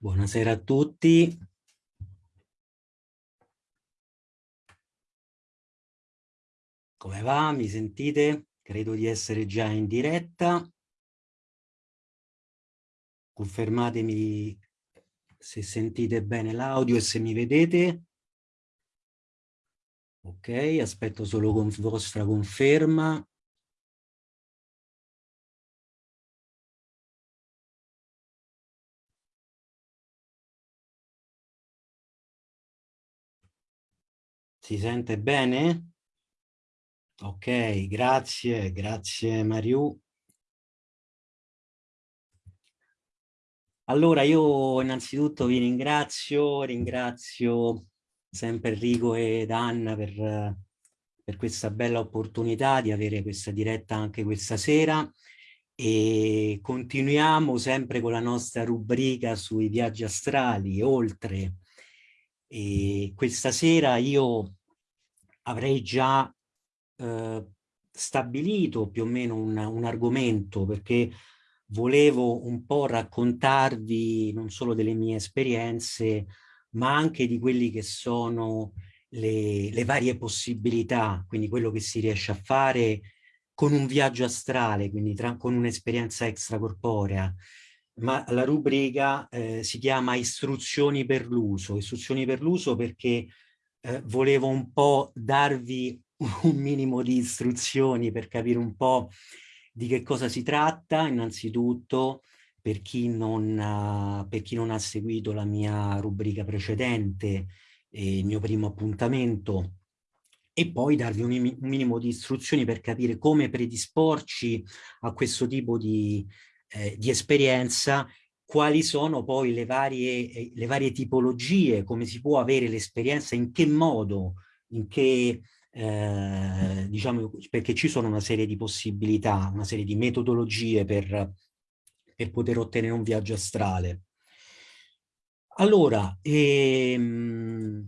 Buonasera a tutti. Come va? Mi sentite? Credo di essere già in diretta. Confermatemi se sentite bene l'audio e se mi vedete. Ok, aspetto solo con vostra conferma. Si sente bene? Ok, grazie, grazie Mariù. Allora io innanzitutto vi ringrazio, ringrazio sempre Enrico ed Anna per, per questa bella opportunità di avere questa diretta anche questa sera e continuiamo sempre con la nostra rubrica sui viaggi astrali, oltre. E questa sera io avrei già eh, stabilito più o meno un, un argomento perché volevo un po' raccontarvi non solo delle mie esperienze, ma anche di quelli che sono le, le, varie possibilità, quindi quello che si riesce a fare con un viaggio astrale, quindi tra, con un'esperienza extracorporea. Ma la rubrica eh, si chiama istruzioni per l'uso, istruzioni per l'uso perché eh, volevo un po' darvi un minimo di istruzioni per capire un po' di che cosa si tratta, innanzitutto per chi non, uh, per chi non ha seguito la mia rubrica precedente, eh, il mio primo appuntamento, e poi darvi un, un, minimo di istruzioni per capire come predisporci a questo tipo di, eh, di esperienza quali sono poi le varie, eh, le varie tipologie, come si può avere l'esperienza, in che modo, in che, eh, diciamo, perché ci sono una serie di possibilità, una serie di metodologie per, per poter ottenere un viaggio astrale. Allora, ehm,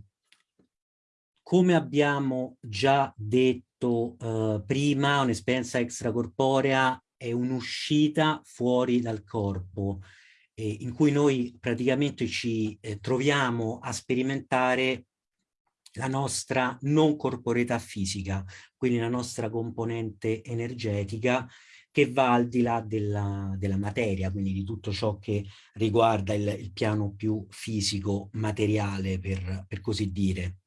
come abbiamo già detto eh, prima, un'esperienza extracorporea è un'uscita fuori dal corpo, eh, in cui noi praticamente ci eh, troviamo a sperimentare la nostra non corporeità fisica, quindi la nostra componente energetica che va al di là della, della materia, quindi di tutto ciò che riguarda il, il piano più fisico, materiale, per, per così dire.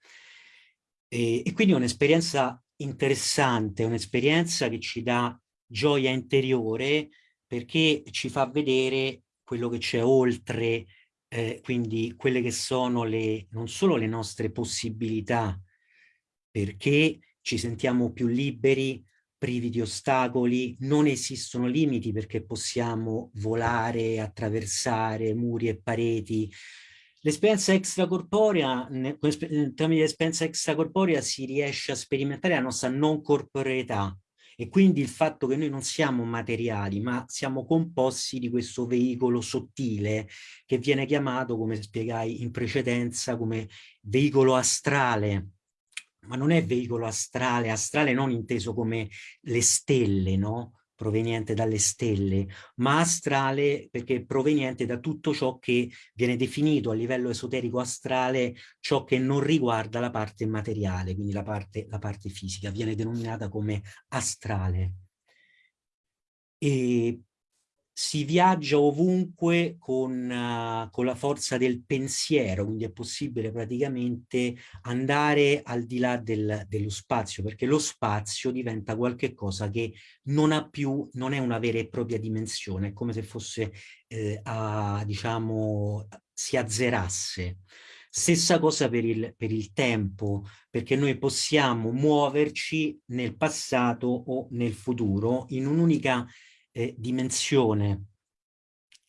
E, e quindi è un'esperienza interessante, un'esperienza che ci dà gioia interiore perché ci fa vedere quello che c'è oltre, eh, quindi quelle che sono le, non solo le nostre possibilità, perché ci sentiamo più liberi, privi di ostacoli, non esistono limiti perché possiamo volare, attraversare muri e pareti. L'esperienza extracorporea, tramite l'esperienza extracorporea si riesce a sperimentare la nostra non corporeità, e quindi il fatto che noi non siamo materiali ma siamo composti di questo veicolo sottile che viene chiamato, come spiegai in precedenza, come veicolo astrale, ma non è veicolo astrale, astrale non inteso come le stelle, no? Proveniente dalle stelle, ma astrale perché è proveniente da tutto ciò che viene definito a livello esoterico astrale, ciò che non riguarda la parte materiale, quindi la parte, la parte fisica, viene denominata come astrale. E si viaggia ovunque con, uh, con, la forza del pensiero, quindi è possibile praticamente andare al di là del, dello spazio, perché lo spazio diventa qualcosa che non ha più, non è una vera e propria dimensione, è come se fosse, eh, a, diciamo, si azzerasse. Stessa cosa per il, per il tempo, perché noi possiamo muoverci nel passato o nel futuro in un'unica eh, dimensione,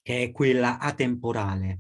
che è quella atemporale.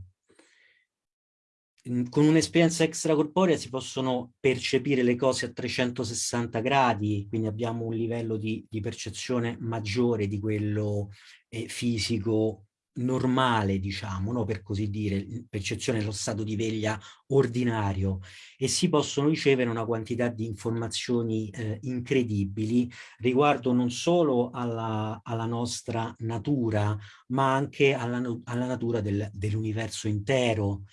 Con un'esperienza extracorporea si possono percepire le cose a 360 gradi, quindi abbiamo un livello di, di percezione maggiore di quello eh, fisico normale, diciamo, no? per così dire, percezione dello stato di veglia ordinario e si possono ricevere una quantità di informazioni eh, incredibili riguardo non solo alla, alla nostra natura, ma anche alla, alla natura del, dell'universo intero.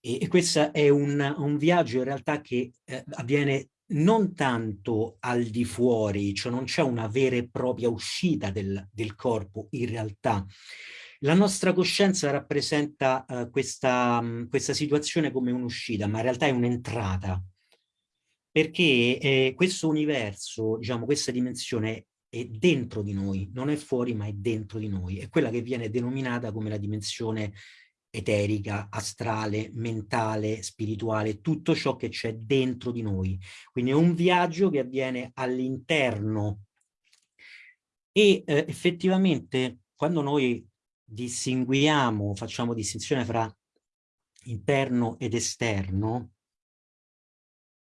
E, e questo è un, un, viaggio in realtà che eh, avviene non tanto al di fuori, cioè non c'è una vera e propria uscita del, del corpo in realtà, la nostra coscienza rappresenta uh, questa, um, questa, situazione come un'uscita, ma in realtà è un'entrata, perché eh, questo universo, diciamo, questa dimensione è dentro di noi, non è fuori ma è dentro di noi, è quella che viene denominata come la dimensione eterica, astrale, mentale, spirituale, tutto ciò che c'è dentro di noi. Quindi è un viaggio che avviene all'interno. E eh, effettivamente quando noi distinguiamo, facciamo distinzione fra interno ed esterno,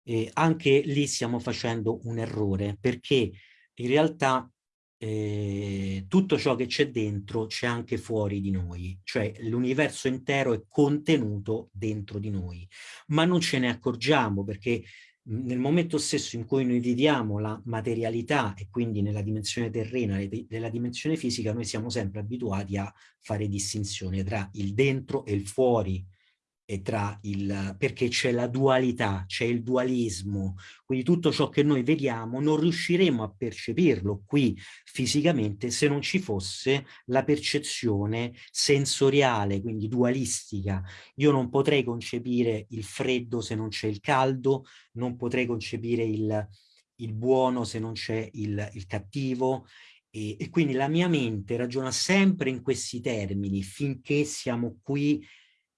eh, anche lì stiamo facendo un errore perché in realtà eh, tutto ciò che c'è dentro c'è anche fuori di noi, cioè l'universo intero è contenuto dentro di noi, ma non ce ne accorgiamo perché nel momento stesso in cui noi viviamo la materialità e quindi nella dimensione terrena, nella dimensione fisica, noi siamo sempre abituati a fare distinzione tra il dentro e il fuori, e tra il, perché c'è la dualità, c'è il dualismo, quindi tutto ciò che noi vediamo non riusciremo a percepirlo qui fisicamente se non ci fosse la percezione sensoriale, quindi dualistica. Io non potrei concepire il freddo se non c'è il caldo, non potrei concepire il, il buono se non c'è il, il cattivo, e, e quindi la mia mente ragiona sempre in questi termini finché siamo qui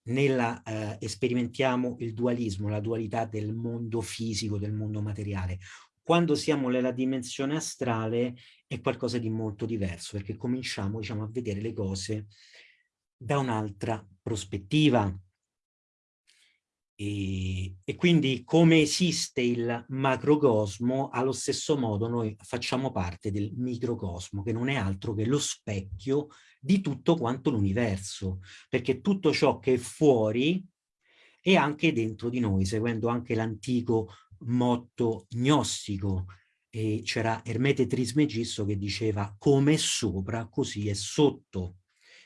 nella, eh, sperimentiamo il dualismo, la dualità del mondo fisico, del mondo materiale. Quando siamo nella dimensione astrale è qualcosa di molto diverso, perché cominciamo diciamo, a vedere le cose da un'altra prospettiva. E, e, quindi come esiste il macrocosmo, allo stesso modo noi facciamo parte del microcosmo, che non è altro che lo specchio di tutto quanto l'universo, perché tutto ciò che è fuori è anche dentro di noi, seguendo anche l'antico motto gnostico. C'era Ermete Trismegisto che diceva come è sopra, così è sotto.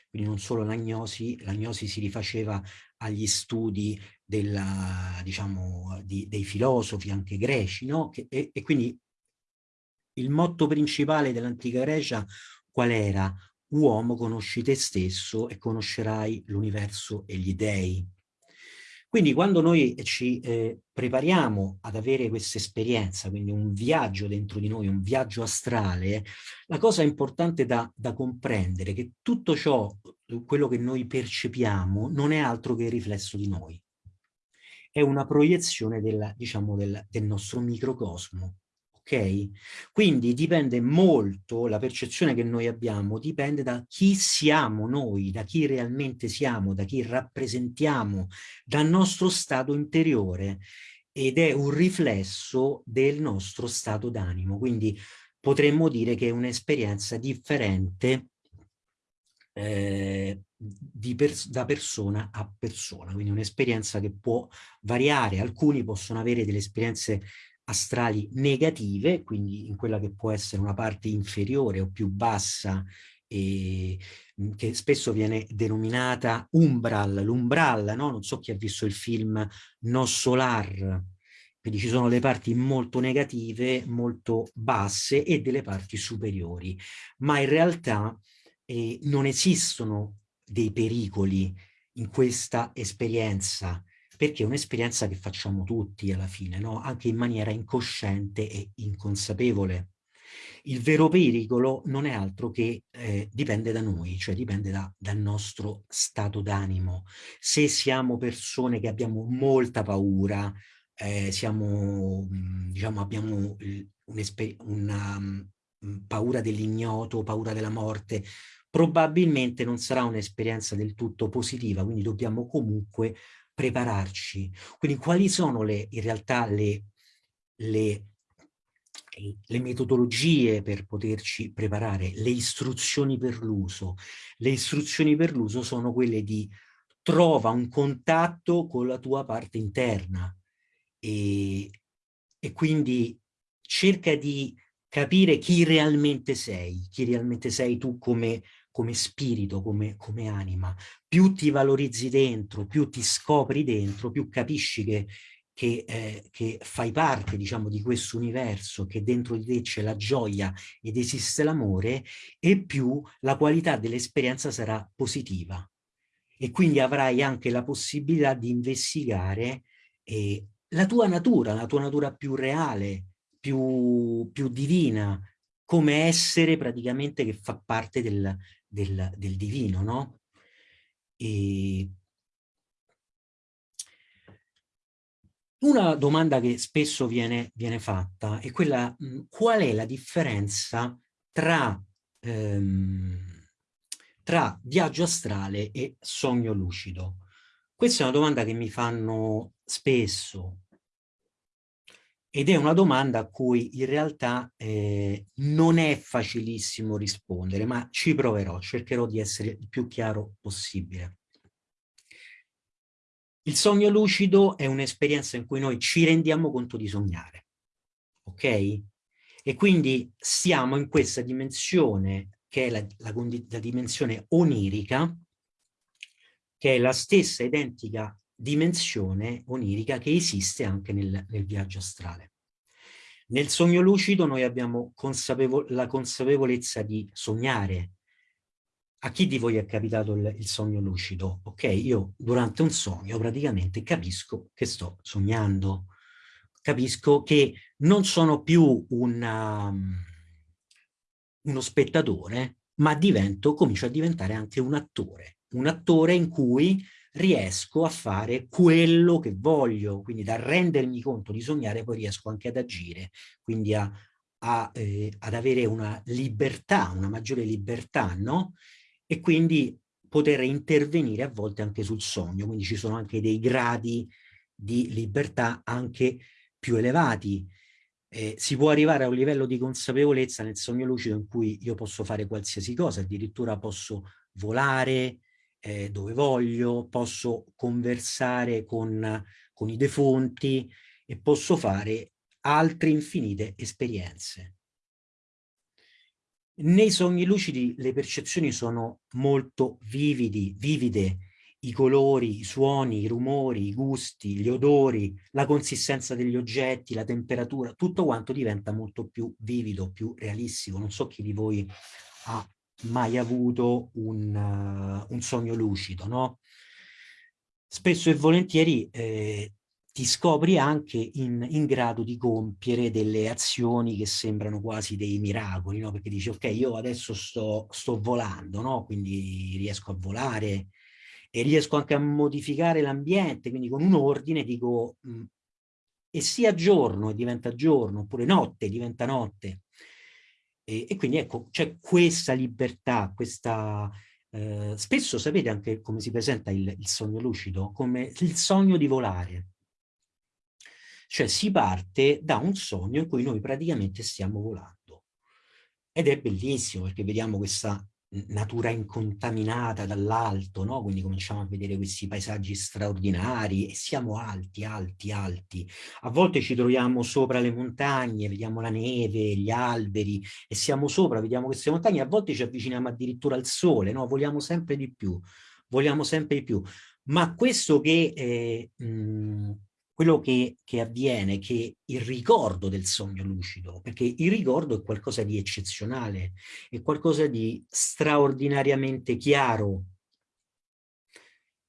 Quindi non solo l'agnosi, l'agnosi si rifaceva agli studi della, diciamo, di, dei filosofi anche greci, no? Che, e, e quindi il motto principale dell'antica Grecia qual era? Uomo conosci te stesso e conoscerai l'universo e gli dei. Quindi quando noi ci eh, prepariamo ad avere questa esperienza, quindi un viaggio dentro di noi, un viaggio astrale, la cosa importante da, da comprendere è che tutto ciò, quello che noi percepiamo, non è altro che il riflesso di noi è una proiezione del, diciamo, del, del nostro microcosmo. Ok? Quindi dipende molto, la percezione che noi abbiamo dipende da chi siamo noi, da chi realmente siamo, da chi rappresentiamo, dal nostro stato interiore ed è un riflesso del nostro stato d'animo. Quindi potremmo dire che è un'esperienza differente eh, pers da persona a persona, quindi un'esperienza che può variare, alcuni possono avere delle esperienze astrali negative, quindi in quella che può essere una parte inferiore o più bassa e che spesso viene denominata umbral, l'umbral, no? non so chi ha visto il film No Solar, quindi ci sono le parti molto negative, molto basse e delle parti superiori, ma in realtà eh, non esistono dei pericoli in questa esperienza, perché è un'esperienza che facciamo tutti alla fine, no? anche in maniera incosciente e inconsapevole. Il vero pericolo non è altro che eh, dipende da noi, cioè dipende da, dal nostro stato d'animo. Se siamo persone che abbiamo molta paura, eh, siamo, diciamo, abbiamo una um, paura dell'ignoto, paura della morte, probabilmente non sarà un'esperienza del tutto positiva, quindi dobbiamo comunque prepararci. Quindi quali sono le, in realtà le, le le metodologie per poterci preparare, le istruzioni per l'uso. Le istruzioni per l'uso sono quelle di trova un contatto con la tua parte interna e, e quindi cerca di capire chi realmente sei, chi realmente sei tu come, come spirito, come, come anima. Più ti valorizzi dentro, più ti scopri dentro, più capisci che che, eh, che, fai parte, diciamo, di questo universo, che dentro di te c'è la gioia ed esiste l'amore, e più la qualità dell'esperienza sarà positiva. E quindi avrai anche la possibilità di investigare eh, la tua natura, la tua natura più reale, più, più divina, come essere praticamente che fa parte del, del, del divino, no? E Una domanda che spesso viene, viene fatta è quella, qual è la differenza tra, ehm, tra viaggio astrale e sogno lucido? Questa è una domanda che mi fanno spesso ed è una domanda a cui in realtà eh, non è facilissimo rispondere, ma ci proverò, cercherò di essere il più chiaro possibile. Il sogno lucido è un'esperienza in cui noi ci rendiamo conto di sognare, ok? E quindi siamo in questa dimensione che è la, la, la dimensione onirica, che è la stessa identica dimensione onirica che esiste anche nel, nel viaggio astrale. Nel sogno lucido noi abbiamo consapevol la consapevolezza di sognare, a chi di voi è capitato il, il, sogno lucido? Ok, io durante un sogno praticamente capisco che sto sognando, capisco che non sono più una, um, uno spettatore, ma divento, comincio a diventare anche un attore, un attore in cui riesco a fare quello che voglio, quindi da rendermi conto di sognare poi riesco anche ad agire, quindi a, a, eh, ad avere una libertà, una maggiore libertà, no? e quindi poter intervenire a volte anche sul sogno, quindi ci sono anche dei gradi di libertà anche più elevati. Eh, si può arrivare a un livello di consapevolezza nel sogno lucido in cui io posso fare qualsiasi cosa, addirittura posso volare eh, dove voglio, posso conversare con, con i defunti e posso fare altre infinite esperienze. Nei sogni lucidi le percezioni sono molto vividi, vivide, i colori, i suoni, i rumori, i gusti, gli odori, la consistenza degli oggetti, la temperatura, tutto quanto diventa molto più vivido, più realistico. Non so chi di voi ha mai avuto un, uh, un sogno lucido, no? Spesso e volentieri eh, ti scopri anche in, in, grado di compiere delle azioni che sembrano quasi dei miracoli, no? Perché dici, ok, io adesso sto, sto volando, no? Quindi riesco a volare e riesco anche a modificare l'ambiente, quindi con un ordine dico, mh, mm, e sia giorno e diventa giorno, oppure notte diventa notte. E, e quindi ecco, c'è questa libertà, questa... Eh, spesso sapete anche come si presenta il, il sogno lucido? Come il sogno di volare cioè si parte da un sogno in cui noi praticamente stiamo volando. Ed è bellissimo perché vediamo questa natura incontaminata dall'alto, no? quindi cominciamo a vedere questi paesaggi straordinari e siamo alti, alti, alti. A volte ci troviamo sopra le montagne, vediamo la neve, gli alberi e siamo sopra, vediamo queste montagne, a volte ci avviciniamo addirittura al sole, no? vogliamo sempre di più, vogliamo sempre di più. Ma questo che eh, mh, quello che, che avviene, che il ricordo del sogno lucido, perché il ricordo è qualcosa di eccezionale, è qualcosa di straordinariamente chiaro,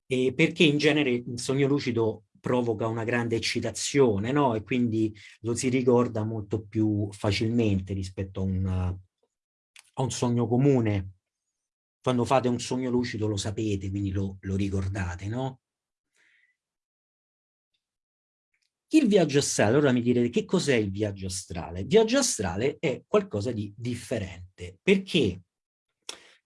e perché in genere il sogno lucido provoca una grande eccitazione, no? E quindi lo si ricorda molto più facilmente rispetto a un, a un sogno comune. Quando fate un sogno lucido lo sapete, quindi lo, lo ricordate, no? Il viaggio astrale, ora mi direte che cos'è il viaggio astrale? Il viaggio astrale è qualcosa di differente, perché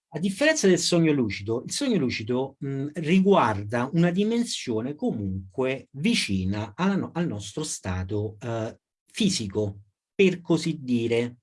a differenza del sogno lucido, il sogno lucido mh, riguarda una dimensione comunque vicina alla, al nostro stato eh, fisico, per così dire,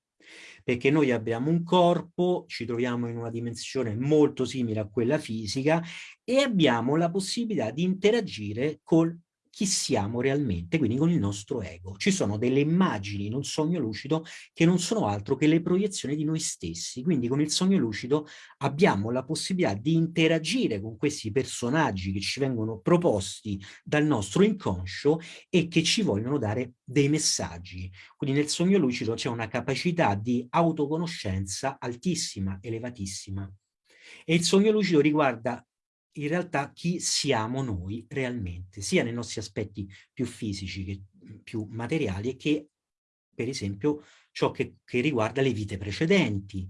perché noi abbiamo un corpo, ci troviamo in una dimensione molto simile a quella fisica e abbiamo la possibilità di interagire col chi siamo realmente, quindi con il nostro ego. Ci sono delle immagini in un sogno lucido che non sono altro che le proiezioni di noi stessi, quindi con il sogno lucido abbiamo la possibilità di interagire con questi personaggi che ci vengono proposti dal nostro inconscio e che ci vogliono dare dei messaggi. Quindi nel sogno lucido c'è una capacità di autoconoscenza altissima, elevatissima. E il sogno lucido riguarda in realtà chi siamo noi realmente, sia nei nostri aspetti più fisici che più materiali e che, per esempio, ciò che, che riguarda le vite precedenti.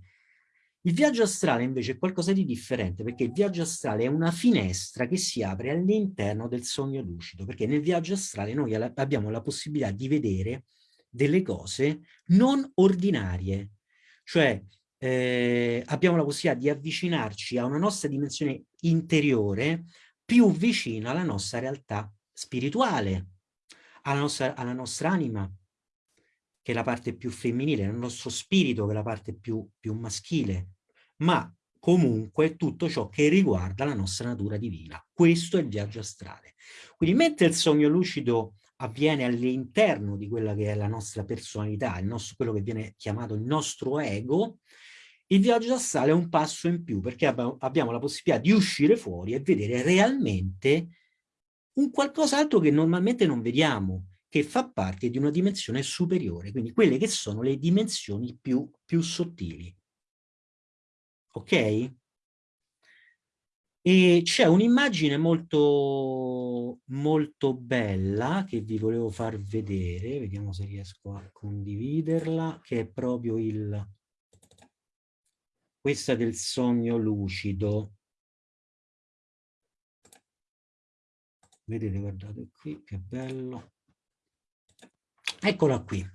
Il viaggio astrale invece è qualcosa di differente, perché il viaggio astrale è una finestra che si apre all'interno del sogno lucido, perché nel viaggio astrale noi abbiamo la possibilità di vedere delle cose non ordinarie, cioè eh, abbiamo la possibilità di avvicinarci a una nostra dimensione interiore più vicina alla nostra realtà spirituale, alla nostra, alla nostra anima, che è la parte più femminile, al nostro spirito, che è la parte più, più maschile, ma comunque tutto ciò che riguarda la nostra natura divina. Questo è il viaggio astrale. Quindi mentre il sogno lucido avviene all'interno di quella che è la nostra personalità, nostro, quello che viene chiamato il nostro ego, il viaggio astrale è un passo in più perché abbiamo la possibilità di uscire fuori e vedere realmente un qualcos'altro che normalmente non vediamo, che fa parte di una dimensione superiore, quindi quelle che sono le dimensioni più, più sottili. Ok? E c'è un'immagine molto, molto bella che vi volevo far vedere, vediamo se riesco a condividerla, che è proprio il, questa del sogno lucido. Vedete, guardate qui, che bello. Eccola qui.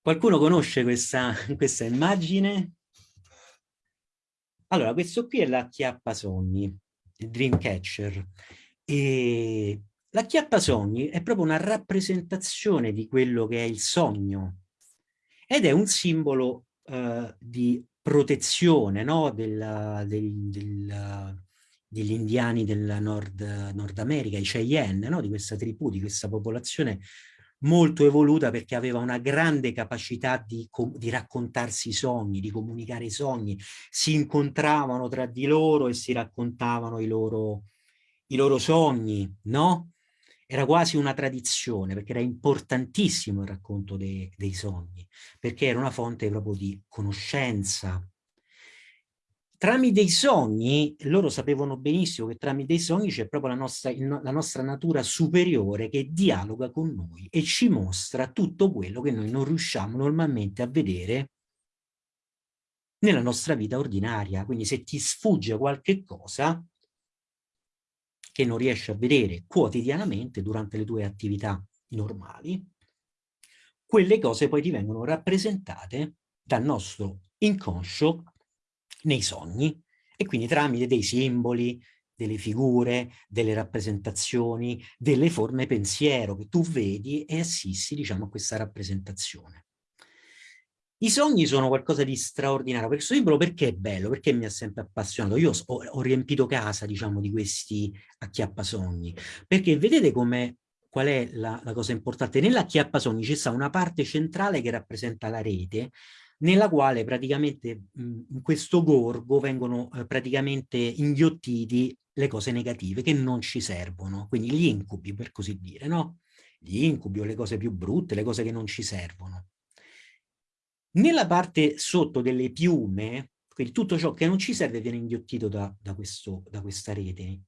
Qualcuno conosce questa, questa immagine? Allora, questo qui è la chiappa sogni, il Dreamcatcher. E la chiappa sogni è proprio una rappresentazione di quello che è il sogno ed è un simbolo eh, di protezione no? del, del, del, degli indiani del Nord, Nord America, i Cheyenne, no? di questa tribù, di questa popolazione molto evoluta perché aveva una grande capacità di, di, raccontarsi i sogni, di comunicare i sogni, si incontravano tra di loro e si raccontavano i loro, i loro sogni, no? Era quasi una tradizione, perché era importantissimo il racconto dei, dei sogni, perché era una fonte proprio di conoscenza. Tramite i sogni, loro sapevano benissimo che tramite i sogni c'è proprio la nostra, la nostra natura superiore che dialoga con noi e ci mostra tutto quello che noi non riusciamo normalmente a vedere nella nostra vita ordinaria. Quindi se ti sfugge qualche cosa, che non riesci a vedere quotidianamente durante le tue attività normali, quelle cose poi ti vengono rappresentate dal nostro inconscio nei sogni e quindi tramite dei simboli, delle figure, delle rappresentazioni, delle forme pensiero che tu vedi e assisti diciamo a questa rappresentazione. I sogni sono qualcosa di straordinario. Questo libro perché è bello? Perché mi ha sempre appassionato? Io ho, ho riempito casa, diciamo, di questi acchiappasogni. Perché vedete come qual è la, la cosa importante? Nell'acchiappasogni c'è una parte centrale che rappresenta la rete, nella quale praticamente in questo gorgo vengono eh, praticamente inghiottiti le cose negative che non ci servono, quindi gli incubi per così dire, no? Gli incubi o le cose più brutte, le cose che non ci servono. Nella parte sotto delle piume, quindi tutto ciò che non ci serve viene inghiottito da, da, questo, da questa rete.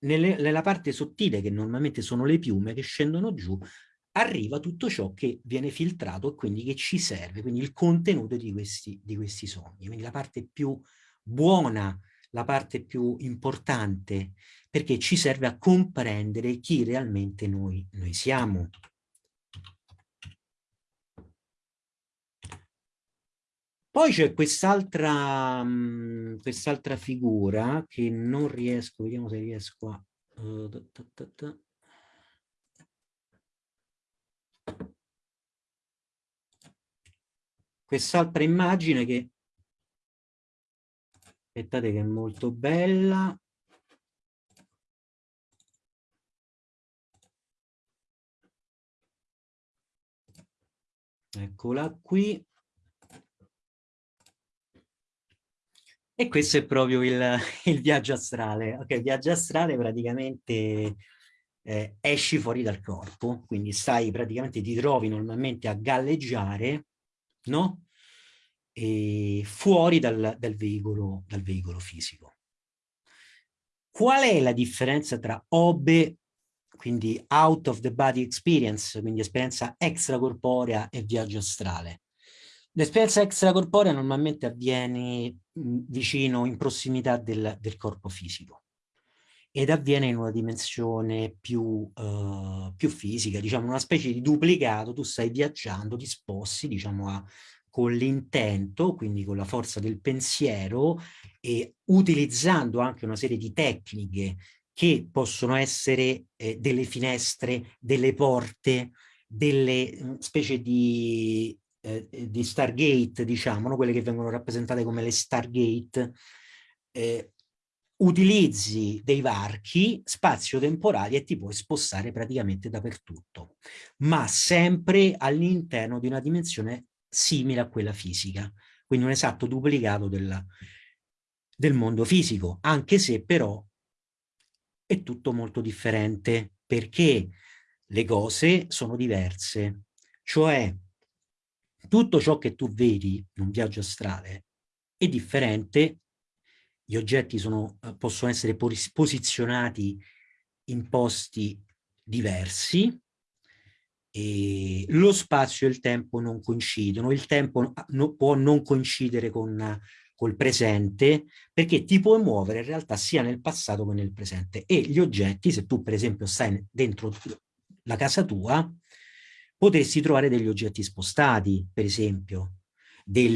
Nelle, nella parte sottile, che normalmente sono le piume che scendono giù, arriva tutto ciò che viene filtrato e quindi che ci serve, quindi il contenuto di questi, di questi sogni. Quindi la parte più buona, la parte più importante, perché ci serve a comprendere chi realmente noi, noi siamo. Poi c'è quest'altra mm, quest'altra figura che non riesco, vediamo se riesco a... Ta. quest'altra immagine che aspettate che è molto bella eccola qui e questo è proprio il, il viaggio astrale ok viaggio astrale praticamente eh, esci fuori dal corpo quindi stai praticamente ti trovi normalmente a galleggiare no? E fuori dal, dal, veicolo, dal veicolo fisico. Qual è la differenza tra OBE, quindi out of the body experience, quindi esperienza extracorporea e viaggio astrale? L'esperienza extracorporea normalmente avviene vicino, in prossimità del, del corpo fisico ed avviene in una dimensione più, uh, più, fisica, diciamo una specie di duplicato, tu stai viaggiando, ti sposti diciamo a, con l'intento, quindi con la forza del pensiero e utilizzando anche una serie di tecniche che possono essere eh, delle finestre, delle porte, delle mh, specie di, eh, di Stargate, diciamo, no? quelle che vengono rappresentate come le Stargate, eh, utilizzi dei varchi spazio-temporali e ti puoi spostare praticamente dappertutto, ma sempre all'interno di una dimensione simile a quella fisica, quindi un esatto duplicato del, del mondo fisico, anche se però è tutto molto differente, perché le cose sono diverse, cioè tutto ciò che tu vedi in un viaggio astrale è differente. Gli oggetti sono, eh, possono essere posizionati in posti diversi, e lo spazio e il tempo non coincidono, il tempo no, può non coincidere con col presente perché ti puoi muovere in realtà sia nel passato che nel presente. E gli oggetti, se tu per esempio stai dentro la casa tua, potresti trovare degli oggetti spostati, per esempio, del,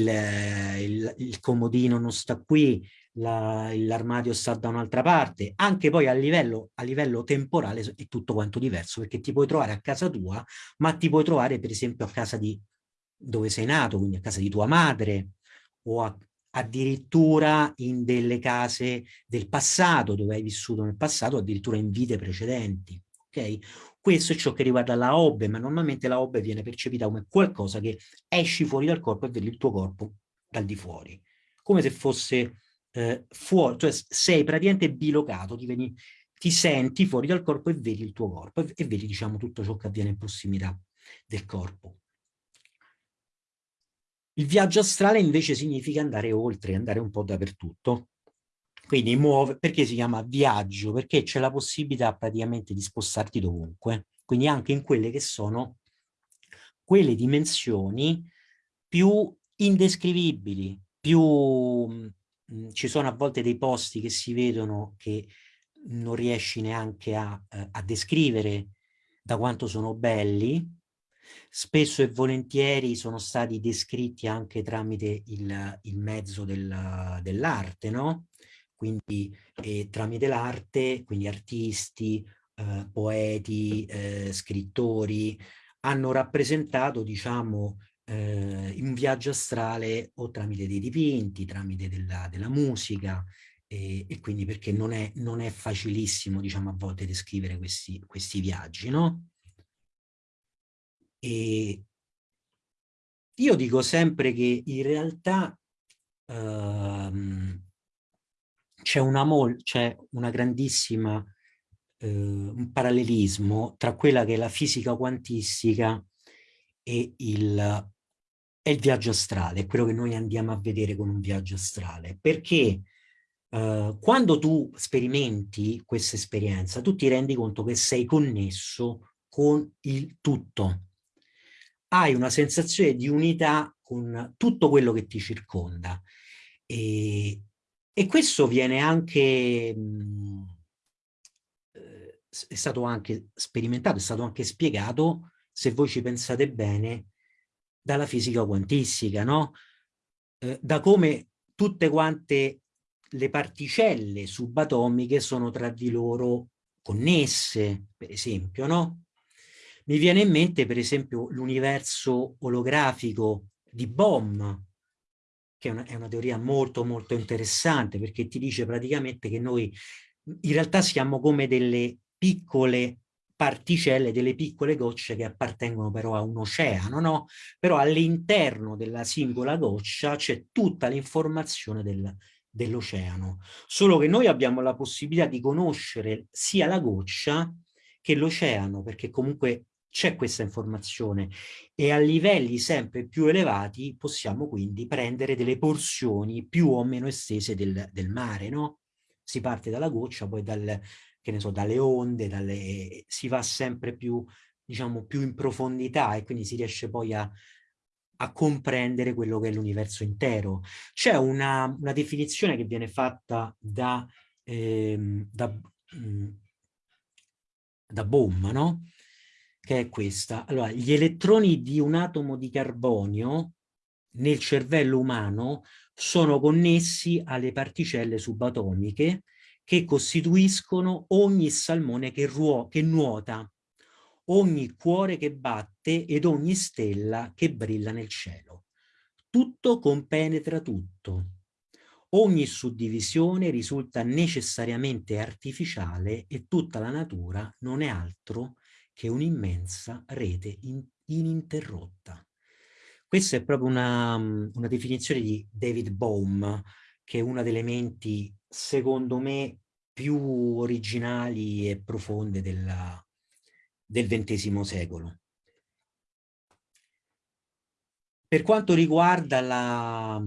il, il comodino non sta qui, l'armadio sta da un'altra parte, anche poi a livello, a livello temporale è tutto quanto diverso, perché ti puoi trovare a casa tua, ma ti puoi trovare per esempio a casa di dove sei nato, quindi a casa di tua madre, o a, addirittura in delle case del passato, dove hai vissuto nel passato, addirittura in vite precedenti. Ok? Questo è ciò che riguarda la OBE, ma normalmente la OBE viene percepita come qualcosa che esci fuori dal corpo e vedi il tuo corpo dal di fuori, come se fosse eh, fuori, cioè sei praticamente bilocato, ti, veni, ti senti fuori dal corpo e vedi il tuo corpo e, e vedi diciamo tutto ciò che avviene in prossimità del corpo. Il viaggio astrale invece significa andare oltre, andare un po' dappertutto. Quindi muove, perché si chiama viaggio? Perché c'è la possibilità praticamente di spostarti dovunque, quindi anche in quelle che sono quelle dimensioni più indescrivibili, più Mhmm, ci sono a volte dei posti che si vedono che non riesci neanche a, eh, a descrivere da quanto sono belli, spesso e volentieri sono stati descritti anche tramite il, il mezzo del, dell'arte, no? Quindi eh, tramite l'arte, quindi artisti, eh, poeti, eh, scrittori, hanno rappresentato, diciamo, eh, un viaggio astrale o tramite dei dipinti, tramite della, della musica e, e, quindi perché non è, non è facilissimo diciamo a volte descrivere questi, questi viaggi, no? E io dico sempre che in realtà ehm, c'è una, una grandissima eh, un parallelismo tra quella che è la fisica quantistica e il è il viaggio astrale, quello che noi andiamo a vedere con un viaggio astrale, perché eh, quando tu sperimenti questa esperienza, tu ti rendi conto che sei connesso con il tutto. Hai una sensazione di unità con tutto quello che ti circonda. E, e questo viene anche, mh, mm, eh, è stato anche sperimentato, è stato anche spiegato, se voi ci pensate bene, dalla fisica quantistica, no? Eh, da come tutte quante le particelle subatomiche sono tra di loro connesse, per esempio, no? Mi viene in mente, per esempio, l'universo olografico di Bohm, che è una, è una teoria molto molto interessante perché ti dice praticamente che noi in realtà siamo come delle piccole particelle, delle piccole gocce che appartengono però a un oceano, no? Però all'interno della singola goccia c'è tutta l'informazione del, dell'oceano. Solo che noi abbiamo la possibilità di conoscere sia la goccia che l'oceano, perché comunque c'è questa informazione e a livelli sempre più elevati possiamo quindi prendere delle porzioni più o meno estese del, del mare, no? Si parte dalla goccia, poi dal, so, dalle onde, dalle, si va sempre più, diciamo, più in profondità e quindi si riesce poi a, a comprendere quello che è l'universo intero. C'è una, una, definizione che viene fatta da, ehm, da, mm, da Bohm, no? Che è questa. Allora, gli elettroni di un atomo di carbonio nel cervello umano sono connessi alle particelle subatomiche che costituiscono ogni salmone che, che nuota, ogni cuore che batte ed ogni stella che brilla nel cielo. Tutto compenetra tutto. Ogni suddivisione risulta necessariamente artificiale e tutta la natura non è altro che un'immensa rete in, ininterrotta. Questa è proprio una, una definizione di David Bohm, che è una delle menti, secondo me, più originali e profonde della, del XX secolo. Per quanto riguarda la,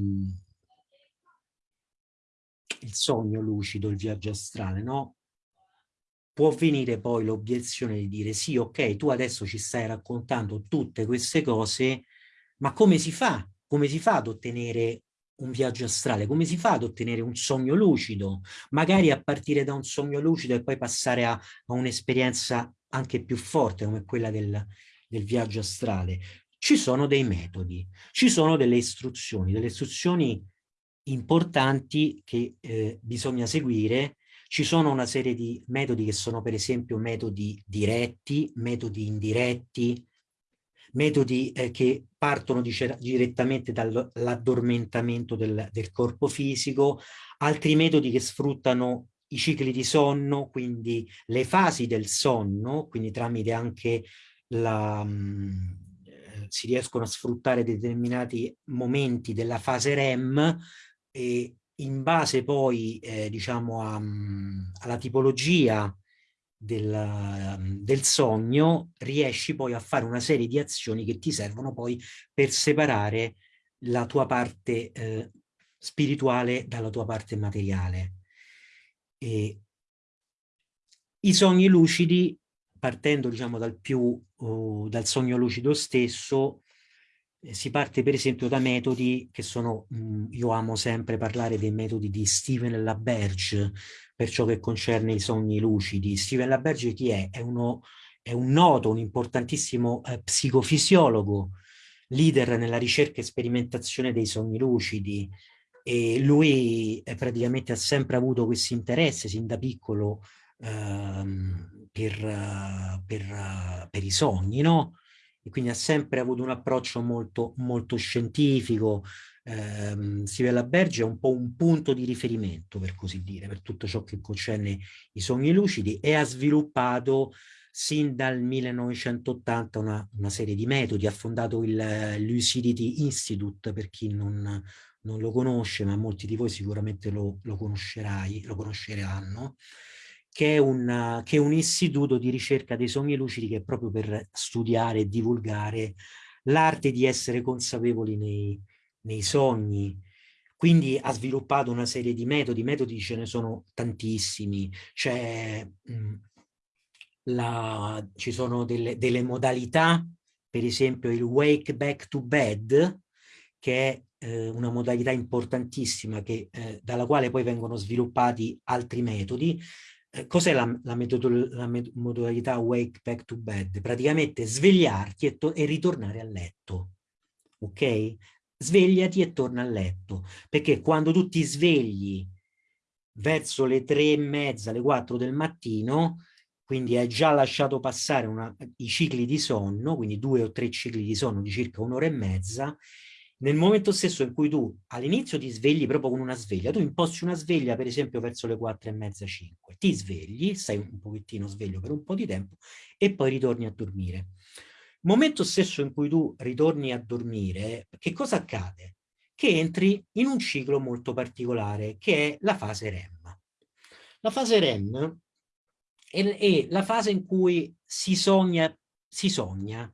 il sogno lucido, il viaggio astrale, no? Può venire poi l'obiezione di dire sì, ok, tu adesso ci stai raccontando tutte queste cose, ma come si fa? Come si fa ad ottenere un viaggio astrale? Come si fa ad ottenere un sogno lucido? Magari a partire da un sogno lucido e poi passare a, a un'esperienza anche più forte come quella del, del viaggio astrale. Ci sono dei metodi, ci sono delle istruzioni, delle istruzioni importanti che eh, bisogna seguire. Ci sono una serie di metodi che sono per esempio metodi diretti, metodi indiretti, metodi eh, che partono direttamente dall'addormentamento del, del corpo fisico, altri metodi che sfruttano i cicli di sonno, quindi le fasi del sonno, quindi tramite anche la, mm, eh, si riescono a sfruttare determinati momenti della fase REM e in base poi eh, diciamo a, mm, alla tipologia del, del, sogno riesci poi a fare una serie di azioni che ti servono poi per separare la tua parte eh, spirituale dalla tua parte materiale. E I sogni lucidi, partendo diciamo dal, più, uh, dal sogno lucido stesso, si parte per esempio da metodi che sono, mh, mm, io amo sempre parlare dei metodi di Steven LaBerge per ciò che concerne i sogni lucidi. Steven LaBerge chi è? È, uno, è un noto, un importantissimo eh, psicofisiologo, leader nella ricerca e sperimentazione dei sogni lucidi, e lui eh, praticamente ha sempre avuto questo interesse sin da piccolo ehm, per, per, per, i sogni, no? E quindi ha sempre avuto un approccio molto, molto scientifico. Eh, Sivella Berge è un po' un punto di riferimento, per così dire, per tutto ciò che concerne i sogni lucidi e ha sviluppato sin dal 1980 una, una serie di metodi, ha fondato il Lucidity Institute, per chi non, non lo conosce, ma molti di voi sicuramente lo, lo conosceranno, che è, un, che è un istituto di ricerca dei sogni lucidi che è proprio per studiare e divulgare l'arte di essere consapevoli nei, nei sogni, quindi ha sviluppato una serie di metodi, metodi ce ne sono tantissimi, c'è, mm, la, ci sono delle, delle, modalità, per esempio il wake back to bed, che è eh, una modalità importantissima che, eh, dalla quale poi vengono sviluppati altri metodi. Eh, Cos'è la, la, la, modalità wake back to bed? Praticamente svegliarti e, e ritornare a letto, ok? Svegliati e torna a letto, perché quando tu ti svegli verso le tre e mezza, le quattro del mattino, quindi hai già lasciato passare una, i cicli di sonno, quindi due o tre cicli di sonno di circa un'ora e mezza, nel momento stesso in cui tu all'inizio ti svegli proprio con una sveglia, tu imposti una sveglia per esempio verso le quattro e mezza, cinque, ti svegli, stai un pochettino sveglio per un po' di tempo e poi ritorni a dormire. Momento stesso in cui tu ritorni a dormire, che cosa accade? Che entri in un ciclo molto particolare che è la fase REM. La fase REM è la fase in cui si sogna, si sogna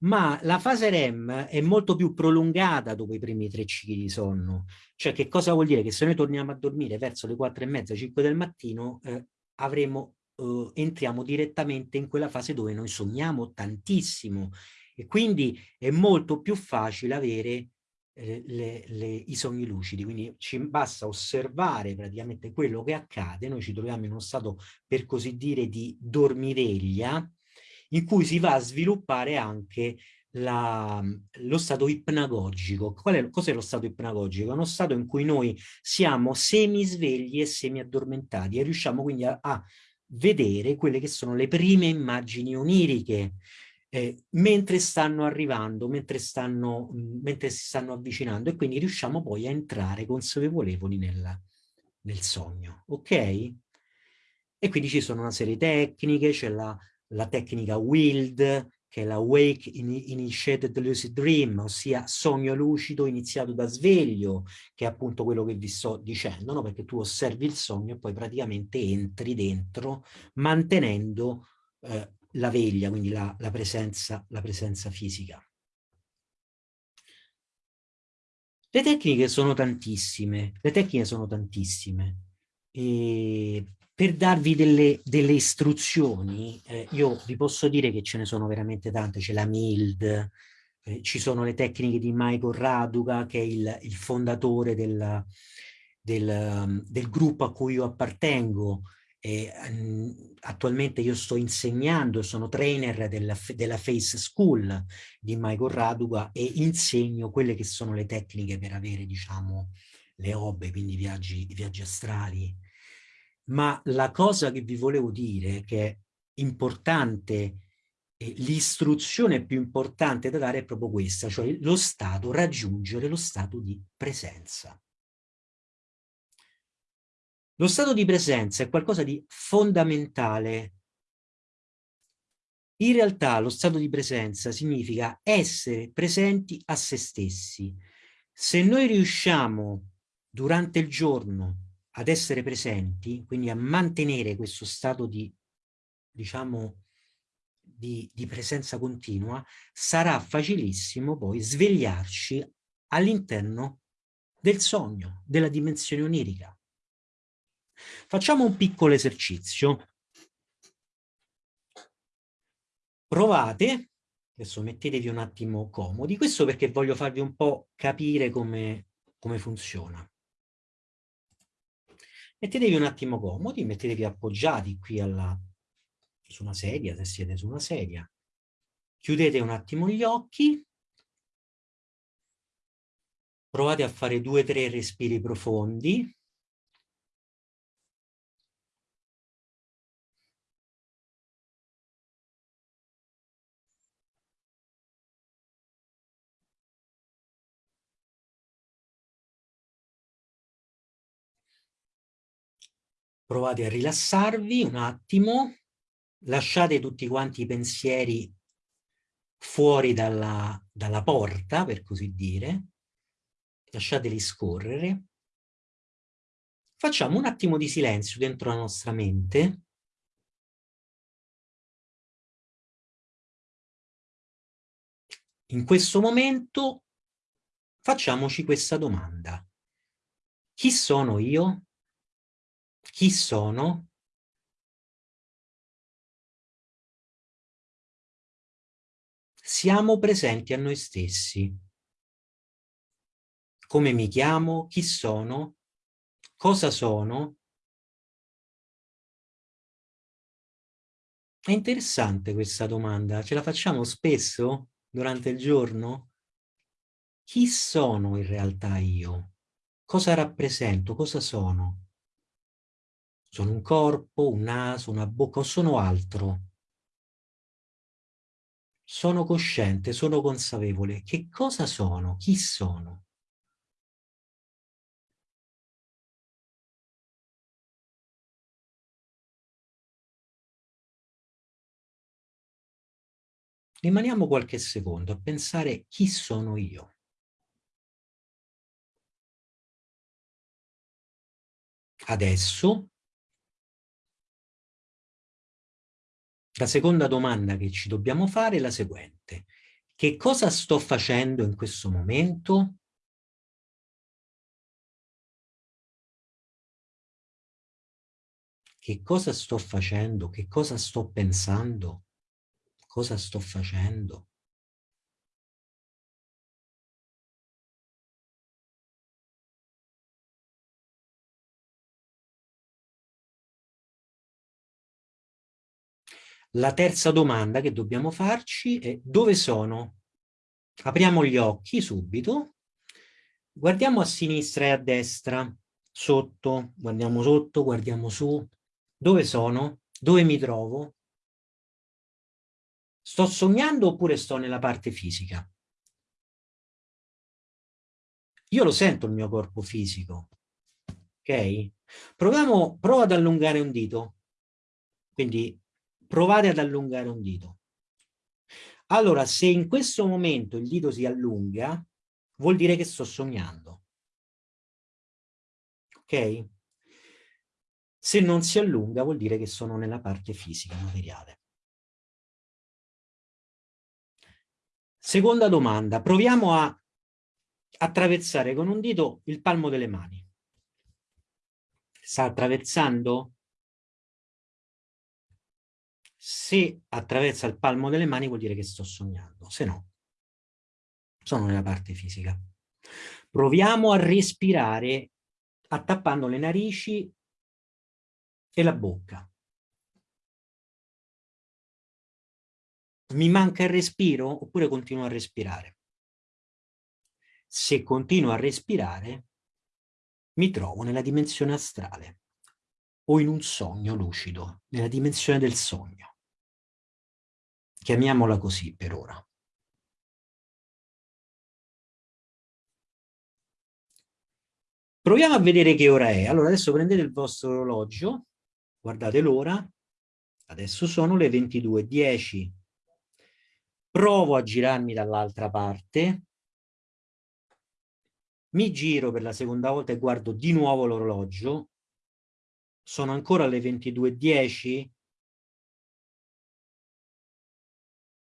ma la fase REM è molto più prolungata dopo i primi tre cicli di sonno. Cioè che cosa vuol dire? Che se noi torniamo a dormire verso le quattro e mezza, cinque del mattino, eh, avremo, eh, entriamo direttamente in quella fase dove noi sogniamo tantissimo e quindi è molto più facile avere eh, le, le, i sogni lucidi, quindi ci basta osservare praticamente quello che accade, noi ci troviamo in uno stato per così dire di dormiveglia, in cui si va a sviluppare anche la, lo stato ipnagogico. Cos'è lo stato ipnagogico? È uno stato in cui noi siamo semisvegli e semi-addormentati e riusciamo quindi a, a, vedere quelle che sono le prime immagini oniriche eh, mentre stanno arrivando, mentre, stanno, mentre si stanno avvicinando e quindi riusciamo poi a entrare consapevoli nel, nel sogno, ok? E quindi ci sono una serie di tecniche, c'è la la tecnica WILD, che è la Wake Initiated Lucid Dream, ossia sogno lucido iniziato da sveglio, che è appunto quello che vi sto dicendo, no? perché tu osservi il sogno e poi praticamente entri dentro mantenendo eh, la veglia, quindi la, la, presenza, la presenza fisica. Le tecniche sono tantissime, le tecniche sono tantissime. E per darvi delle, delle istruzioni, eh, io vi posso dire che ce ne sono veramente tante, c'è la MILD, eh, ci sono le tecniche di Michael Raduga, che è il, il fondatore del, del, del, gruppo a cui io appartengo, e, um, attualmente io sto insegnando, sono trainer della, della Face School di Michael Raduga e insegno quelle che sono le tecniche per avere, diciamo, le hobby, quindi viaggi, viaggi astrali, ma la cosa che vi volevo dire che è importante, l'istruzione più importante da dare è proprio questa, cioè lo stato, raggiungere lo stato di presenza. Lo stato di presenza è qualcosa di fondamentale. In realtà lo stato di presenza significa essere presenti a se stessi. Se noi riusciamo durante il giorno ad essere presenti, quindi a mantenere questo stato di, diciamo, di, di presenza continua, sarà facilissimo poi svegliarci all'interno del sogno, della dimensione onirica. Facciamo un piccolo esercizio. Provate, adesso mettetevi un attimo comodi, questo perché voglio farvi un po' capire come, come funziona. Mettetevi un attimo comodi, mettetevi appoggiati qui alla, su una sedia, se siete su una sedia. Chiudete un attimo gli occhi. Provate a fare due o tre respiri profondi. Provate a rilassarvi un attimo, lasciate tutti quanti i pensieri fuori dalla, dalla porta, per così dire, lasciateli scorrere. Facciamo un attimo di silenzio dentro la nostra mente. In questo momento facciamoci questa domanda. Chi sono io? Chi sono? Siamo presenti a noi stessi. Come mi chiamo? Chi sono? Cosa sono? È interessante questa domanda, ce la facciamo spesso durante il giorno? Chi sono in realtà io? Cosa rappresento? Cosa sono? Sono un corpo, un naso, una bocca o sono altro? sono cosciente, sono consapevole. Che cosa sono? Chi sono? Rimaniamo qualche secondo a pensare chi sono io. Adesso La seconda domanda che ci dobbiamo fare è la seguente. Che cosa sto facendo in questo momento? Che cosa sto facendo? Che cosa sto pensando? Cosa sto facendo? La terza domanda che dobbiamo farci è dove sono? Apriamo gli occhi subito, guardiamo a sinistra e a destra, sotto, guardiamo sotto, guardiamo su. Dove sono? Dove mi trovo? Sto sognando oppure sto nella parte fisica? Io lo sento il mio corpo fisico, ok? Proviamo, prova ad allungare un dito, quindi provate ad allungare un dito. Allora, se in questo momento il dito si allunga, vuol dire che sto sognando. Ok? Se non si allunga, vuol dire che sono nella parte fisica, materiale. Seconda domanda, proviamo a attraversare con un dito il palmo delle mani. Sta attraversando? Se attraversa il palmo delle mani vuol dire che sto sognando, se no sono nella parte fisica. Proviamo a respirare attappando le narici e la bocca. Mi manca il respiro oppure continuo a respirare? Se continuo a respirare mi trovo nella dimensione astrale o in un sogno lucido, nella dimensione del sogno. Chiamiamola così per ora. Proviamo a vedere che ora è. Allora adesso prendete il vostro orologio, guardate l'ora, adesso sono le 22.10. Provo a girarmi dall'altra parte, mi giro per la seconda volta e guardo di nuovo l'orologio, sono ancora le 22.10,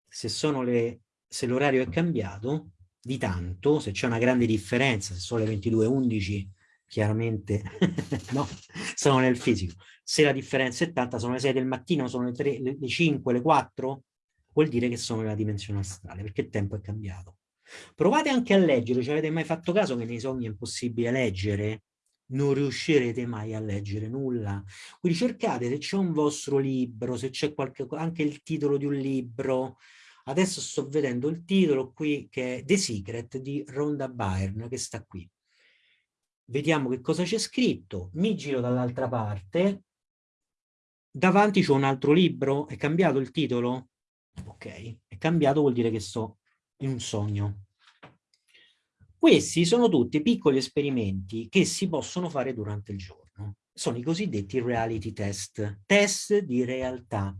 se, se l'orario è cambiato di tanto, se c'è una grande differenza, se sono le 22.11 chiaramente no, sono nel fisico. Se la differenza è tanta, sono le 6 del mattino, sono le, 3, le, le 5, le 4, vuol dire che sono nella dimensione astrale, perché il tempo è cambiato. Provate anche a leggere, ci avete mai fatto caso che nei sogni è impossibile leggere? Non riuscirete mai a leggere nulla. Quindi cercate se c'è un vostro libro, se c'è qualche anche il titolo di un libro, Adesso sto vedendo il titolo qui che è The Secret di Rhonda Byrne che sta qui. Vediamo che cosa c'è scritto. Mi giro dall'altra parte. Davanti c'è un altro libro. È cambiato il titolo? Ok, è cambiato vuol dire che sto in un sogno. Questi sono tutti piccoli esperimenti che si possono fare durante il giorno. Sono i cosiddetti reality test, test di realtà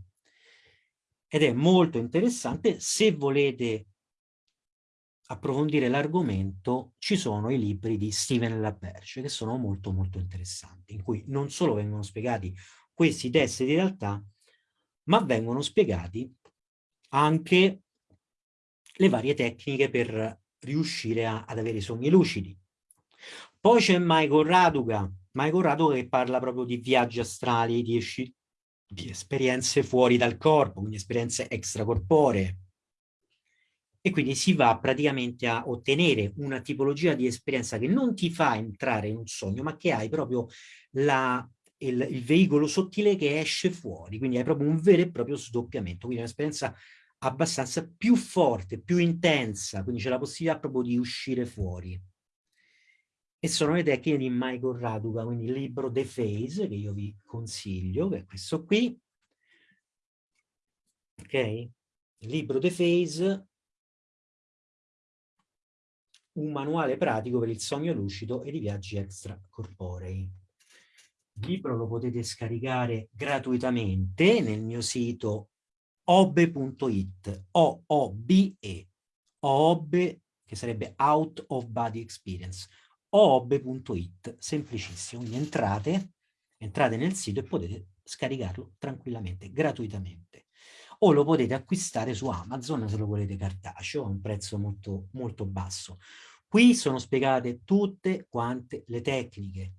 ed è molto interessante. Se volete approfondire l'argomento, ci sono i libri di Steven LaBerge, che sono molto molto interessanti, in cui non solo vengono spiegati questi test di realtà, ma vengono spiegati anche le varie tecniche per riuscire a, ad avere sogni lucidi. Poi c'è Michael Raduga, Michael Raduga che parla proprio di viaggi astrali, di, di esperienze fuori dal corpo, quindi esperienze extracorporee. E quindi si va praticamente a ottenere una tipologia di esperienza che non ti fa entrare in un sogno, ma che hai proprio la, il, il, veicolo sottile che esce fuori, quindi hai proprio un vero e proprio sdoppiamento, quindi un'esperienza abbastanza più forte, più intensa, quindi c'è la possibilità proprio di uscire fuori e sono le tecniche di Michael Raduga, quindi il libro The Phase, che io vi consiglio, che è questo qui, ok? libro The Phase, un manuale pratico per il sogno lucido e i viaggi extracorporei. Il libro lo potete scaricare gratuitamente nel mio sito obe.it, O-O-B-E, OOBE, che sarebbe Out of Body Experience, oob.it, semplicissimo, quindi entrate, entrate nel sito e potete scaricarlo tranquillamente, gratuitamente. O lo potete acquistare su Amazon se lo volete cartaceo a un prezzo molto, molto basso. Qui sono spiegate tutte quante le tecniche.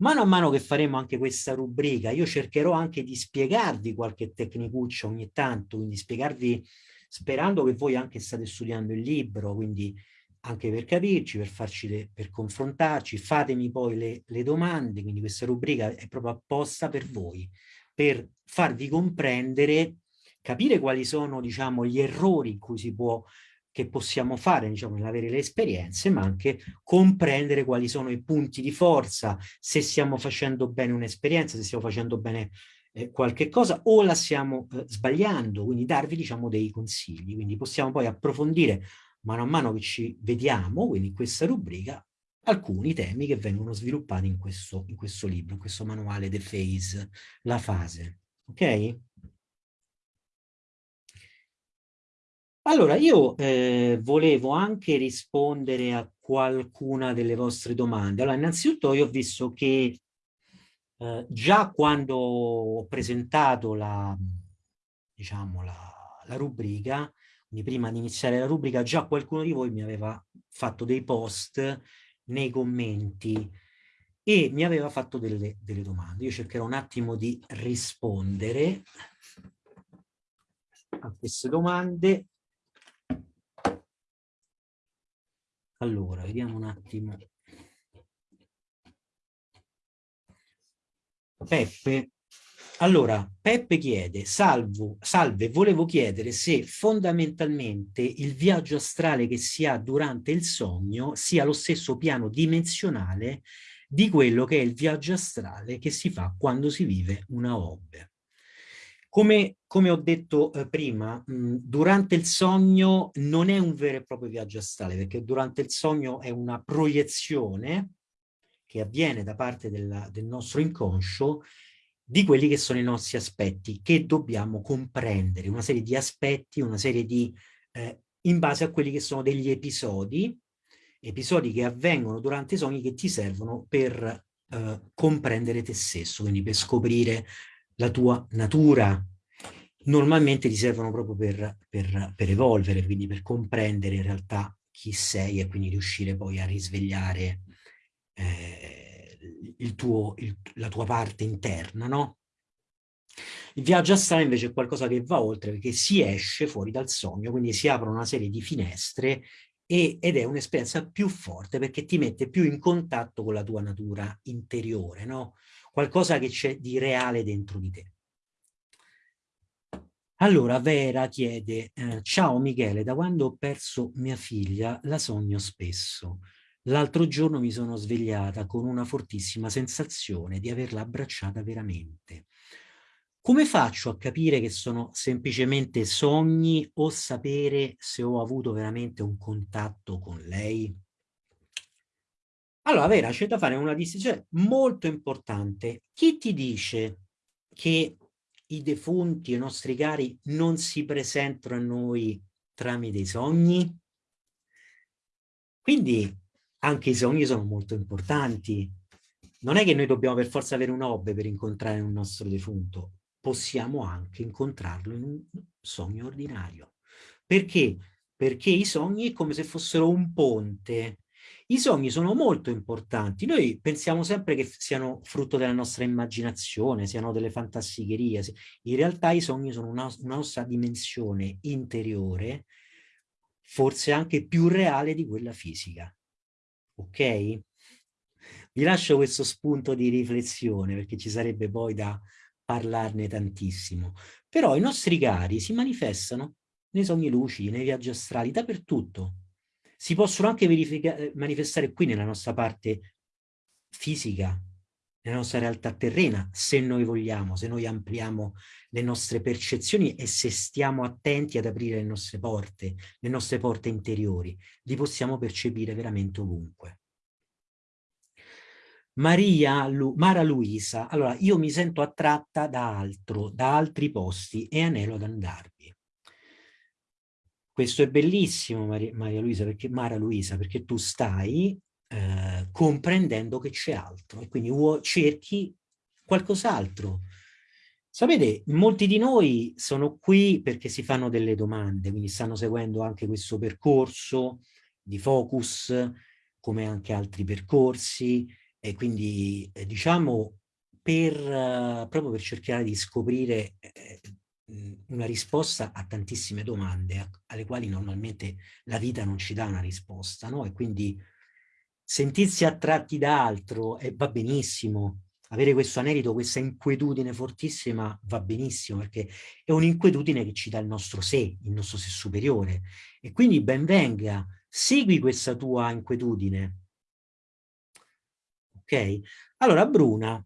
Mano a mano che faremo anche questa rubrica, io cercherò anche di spiegarvi qualche tecnicuccia ogni tanto, quindi spiegarvi, sperando che voi anche state studiando il libro, quindi anche per capirci, per, farci le, per confrontarci, fatemi poi le, le domande, quindi questa rubrica è proprio apposta per voi, per farvi comprendere, capire quali sono diciamo, gli errori in cui si può che possiamo fare diciamo, nell'avere le esperienze, ma anche comprendere quali sono i punti di forza, se stiamo facendo bene un'esperienza, se stiamo facendo bene eh, qualche cosa o la stiamo eh, sbagliando, quindi darvi diciamo, dei consigli. Quindi possiamo poi approfondire mano a mano che ci vediamo, quindi in questa rubrica, alcuni temi che vengono sviluppati in questo, in questo libro, in questo manuale The Phase, la fase. Ok? Allora, io eh, volevo anche rispondere a qualcuna delle vostre domande. Allora, innanzitutto io ho visto che eh, già quando ho presentato la, diciamo, la, la rubrica, quindi prima di iniziare la rubrica, già qualcuno di voi mi aveva fatto dei post nei commenti e mi aveva fatto delle, delle domande. Io cercherò un attimo di rispondere a queste domande. Allora, vediamo un attimo. Peppe allora, Peppe chiede, salvo, salve, volevo chiedere se fondamentalmente il viaggio astrale che si ha durante il sogno sia lo stesso piano dimensionale di quello che è il viaggio astrale che si fa quando si vive una hobby. Come, come ho detto eh, prima, mh, durante il sogno non è un vero e proprio viaggio astrale, perché durante il sogno è una proiezione che avviene da parte della, del nostro inconscio di quelli che sono i nostri aspetti, che dobbiamo comprendere, una serie di aspetti, una serie di, eh, in base a quelli che sono degli episodi, episodi che avvengono durante i sogni che ti servono per eh, comprendere te stesso, quindi per scoprire la tua natura. Normalmente ti servono proprio per, per, per evolvere, quindi per comprendere in realtà chi sei e quindi riuscire poi a risvegliare eh, il tuo, il, la tua parte interna, no? Il viaggio astrale invece è qualcosa che va oltre perché si esce fuori dal sogno, quindi si aprono una serie di finestre e, ed è un'esperienza più forte perché ti mette più in contatto con la tua natura interiore, no? Qualcosa che c'è di reale dentro di te. Allora Vera chiede, eh, ciao Michele, da quando ho perso mia figlia la sogno spesso. L'altro giorno mi sono svegliata con una fortissima sensazione di averla abbracciata veramente. Come faccio a capire che sono semplicemente sogni o sapere se ho avuto veramente un contatto con lei? Allora, Vera, c'è da fare una distinzione molto importante. Chi ti dice che i defunti, i nostri cari, non si presentano a noi tramite i sogni? Quindi anche i sogni sono molto importanti. Non è che noi dobbiamo per forza avere un hobby per incontrare un nostro defunto, possiamo anche incontrarlo in un sogno ordinario. Perché? Perché i sogni è come se fossero un ponte. I sogni sono molto importanti. Noi pensiamo sempre che siano frutto della nostra immaginazione, siano delle fantasticherie. In realtà i sogni sono una, una nostra dimensione interiore, forse anche più reale di quella fisica ok? Vi lascio questo spunto di riflessione perché ci sarebbe poi da parlarne tantissimo. Però i nostri cari si manifestano nei sogni lucidi, nei viaggi astrali, dappertutto. Si possono anche manifestare qui nella nostra parte fisica, nella nostra realtà terrena, se noi vogliamo, se noi ampliamo le nostre percezioni e se stiamo attenti ad aprire le nostre porte, le nostre porte interiori, li possiamo percepire veramente ovunque. Maria, Lu, Mara Luisa, allora io mi sento attratta da altro, da altri posti e anelo ad andarvi. Questo è bellissimo Maria, Maria Luisa, perché, Mara Luisa, perché tu stai eh, comprendendo che c'è altro e quindi cerchi qualcos'altro. Sapete, molti di noi sono qui perché si fanno delle domande, quindi stanno seguendo anche questo percorso di focus, come anche altri percorsi, e quindi eh, diciamo per, uh, proprio per cercare di scoprire eh, una risposta a tantissime domande alle quali normalmente la vita non ci dà una risposta, no? E quindi sentirsi attratti da altro eh, va benissimo, avere questo anelito, questa inquietudine fortissima va benissimo perché è un'inquietudine che ci dà il nostro sé, il nostro sé superiore e quindi ben venga, segui questa tua inquietudine. Ok? Allora Bruna,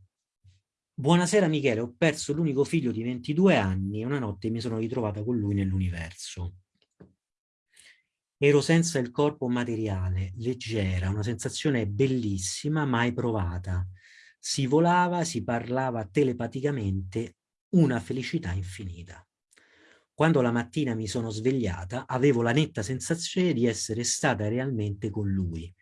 buonasera Michele, ho perso l'unico figlio di 22 anni e una notte mi sono ritrovata con lui nell'universo. Ero senza il corpo materiale, leggera, una sensazione bellissima, mai provata. Si volava, si parlava telepaticamente, una felicità infinita. Quando la mattina mi sono svegliata, avevo la netta sensazione di essere stata realmente con lui.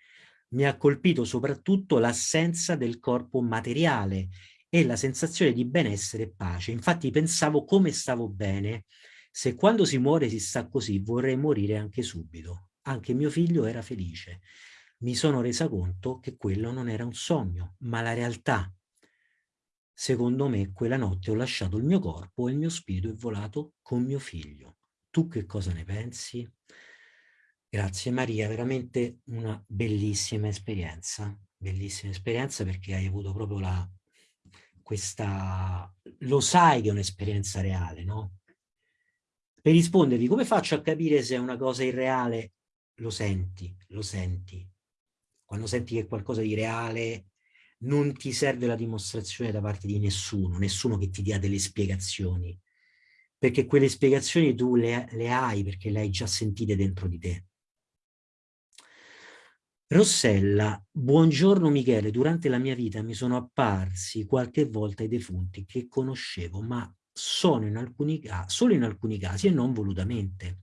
Mi ha colpito soprattutto l'assenza del corpo materiale e la sensazione di benessere e pace. Infatti pensavo come stavo bene se quando si muore si sta così, vorrei morire anche subito. Anche mio figlio era felice. Mi sono resa conto che quello non era un sogno, ma la realtà. Secondo me, quella notte ho lasciato il mio corpo e il mio spirito è volato con mio figlio. Tu che cosa ne pensi? Grazie Maria, veramente una bellissima esperienza, bellissima esperienza perché hai avuto proprio la, questa, lo sai che è un'esperienza reale, no? per rispondervi come faccio a capire se è una cosa irreale? Lo senti, lo senti. Quando senti che è qualcosa di reale non ti serve la dimostrazione da parte di nessuno, nessuno che ti dia delle spiegazioni, perché quelle spiegazioni tu le, le hai perché le hai già sentite dentro di te. Rossella, buongiorno Michele, durante la mia vita mi sono apparsi qualche volta i defunti che conoscevo, ma sono in alcuni, solo in alcuni casi e non volutamente.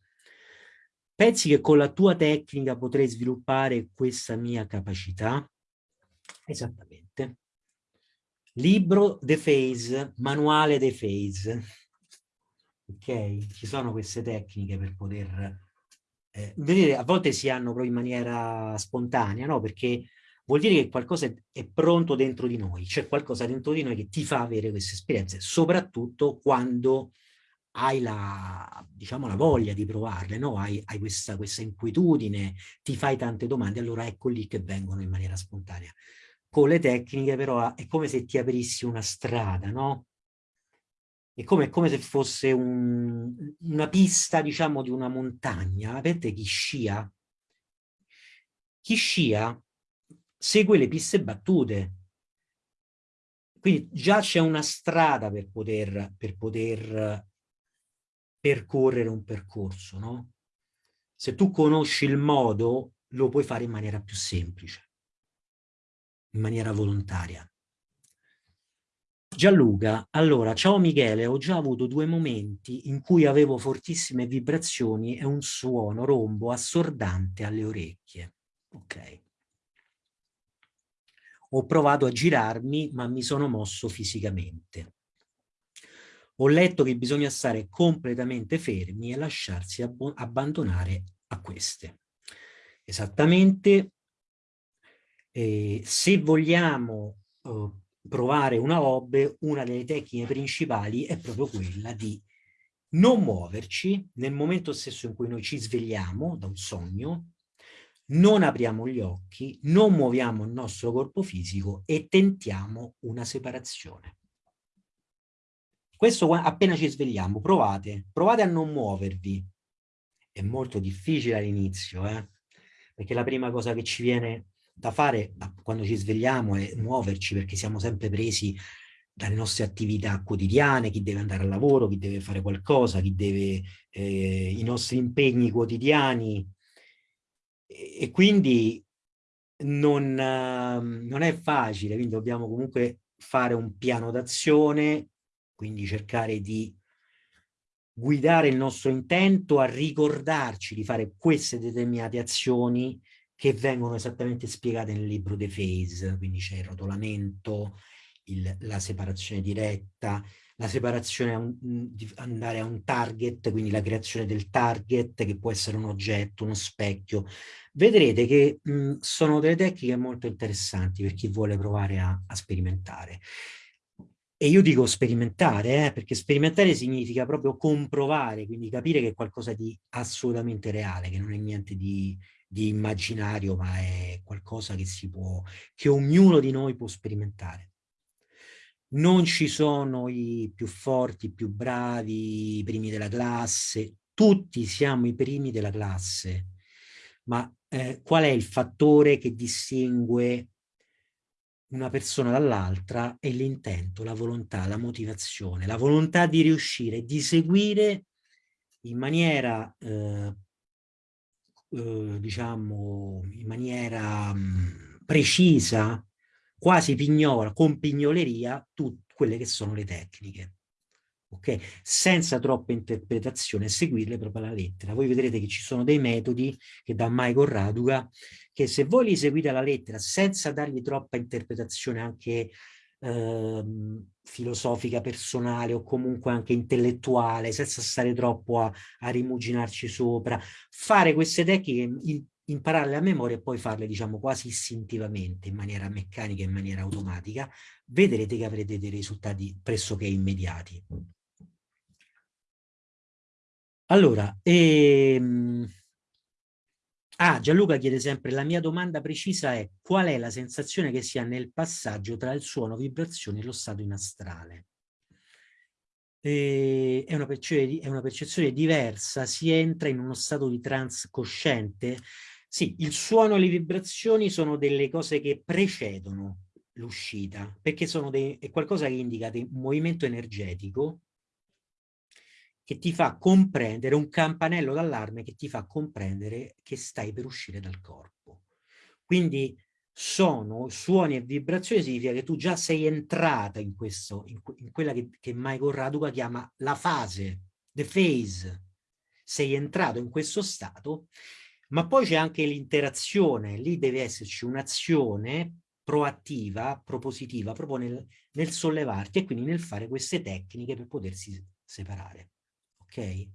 Pensi che con la tua tecnica potrei sviluppare questa mia capacità? Esattamente. Libro The Phase, manuale The Phase. Ok? Ci sono queste tecniche per poter... Eh, vedete, a volte si hanno proprio in maniera spontanea, no? Perché vuol dire che qualcosa è pronto dentro di noi, c'è qualcosa dentro di noi che ti fa avere queste esperienze, soprattutto quando hai la, diciamo, la voglia di provarle, no? hai, hai questa, questa inquietudine, ti fai tante domande, allora ecco lì che vengono in maniera spontanea. Con le tecniche però è come se ti aprissi una strada, no? È come, come se fosse un, una pista, diciamo, di una montagna. Avete chi scia? Chi scia segue le piste battute. Quindi già c'è una strada per poter, per poter percorrere un percorso, no? Se tu conosci il modo, lo puoi fare in maniera più semplice, in maniera volontaria. Gianluca, allora, ciao Michele, ho già avuto due momenti in cui avevo fortissime vibrazioni e un suono rombo assordante alle orecchie. Ok. Ho provato a girarmi, ma mi sono mosso fisicamente. Ho letto che bisogna stare completamente fermi e lasciarsi abbandonare a queste. Esattamente, eh, se vogliamo eh, provare una hobby, una delle tecniche principali è proprio quella di non muoverci nel momento stesso in cui noi ci svegliamo da un sogno, non apriamo gli occhi, non muoviamo il nostro corpo fisico e tentiamo una separazione. Questo appena ci svegliamo, provate, provate a non muovervi. È molto difficile all'inizio, eh? perché la prima cosa che ci viene da fare quando ci svegliamo è muoverci perché siamo sempre presi dalle nostre attività quotidiane, chi deve andare al lavoro, chi deve fare qualcosa, chi deve eh, i nostri impegni quotidiani. E, e quindi non, uh, non è facile, quindi dobbiamo comunque fare un piano d'azione, quindi cercare di guidare il nostro intento a ricordarci di fare queste determinate azioni che vengono esattamente spiegate nel libro The Phase, quindi c'è il rotolamento, il, la separazione diretta, la separazione un, di andare a un target, quindi la creazione del target che può essere un oggetto, uno specchio. Vedrete che mh, sono delle tecniche molto interessanti per chi vuole provare a, a sperimentare. E io dico sperimentare, eh, perché sperimentare significa proprio comprovare, quindi capire che è qualcosa di assolutamente reale, che non è niente di, di immaginario, ma è qualcosa che si può, che ognuno di noi può sperimentare. Non ci sono i più forti, i più bravi, i primi della classe, tutti siamo i primi della classe, ma eh, qual è il fattore che distingue una persona dall'altra? È l'intento, la volontà, la motivazione, la volontà di riuscire, di seguire in maniera, eh, eh, diciamo, in maniera precisa, quasi pignola, con pignoleria, tutte quelle che sono le tecniche ok? Senza troppa interpretazione, seguirle proprio alla lettera. Voi vedrete che ci sono dei metodi che dà Michael Raduga, che se voi li seguite alla lettera senza dargli troppa interpretazione anche eh, filosofica, personale o comunque anche intellettuale, senza stare troppo a, a rimuginarci sopra, fare queste tecniche, in, impararle a memoria e poi farle diciamo quasi istintivamente in maniera meccanica in maniera automatica vedrete che avrete dei risultati pressoché immediati. Allora, ehm... ah, Gianluca chiede sempre, la mia domanda precisa è qual è la sensazione che si ha nel passaggio tra il suono, vibrazione e lo stato in astrale? E è, una è una percezione diversa, si entra in uno stato di trance cosciente? Sì, il suono e le vibrazioni sono delle cose che precedono l'uscita, perché sono dei, è qualcosa che indica un movimento energetico che ti fa comprendere, un campanello d'allarme che ti fa comprendere che stai per uscire dal corpo. Quindi sono suoni e vibrazioni significa che tu già sei entrata in, questo, in, in quella che, che Michael Raduca chiama la fase, the phase. Sei entrato in questo stato, ma poi c'è anche l'interazione, lì deve esserci un'azione proattiva, propositiva, proprio nel, nel sollevarti e quindi nel fare queste tecniche per potersi separare ok?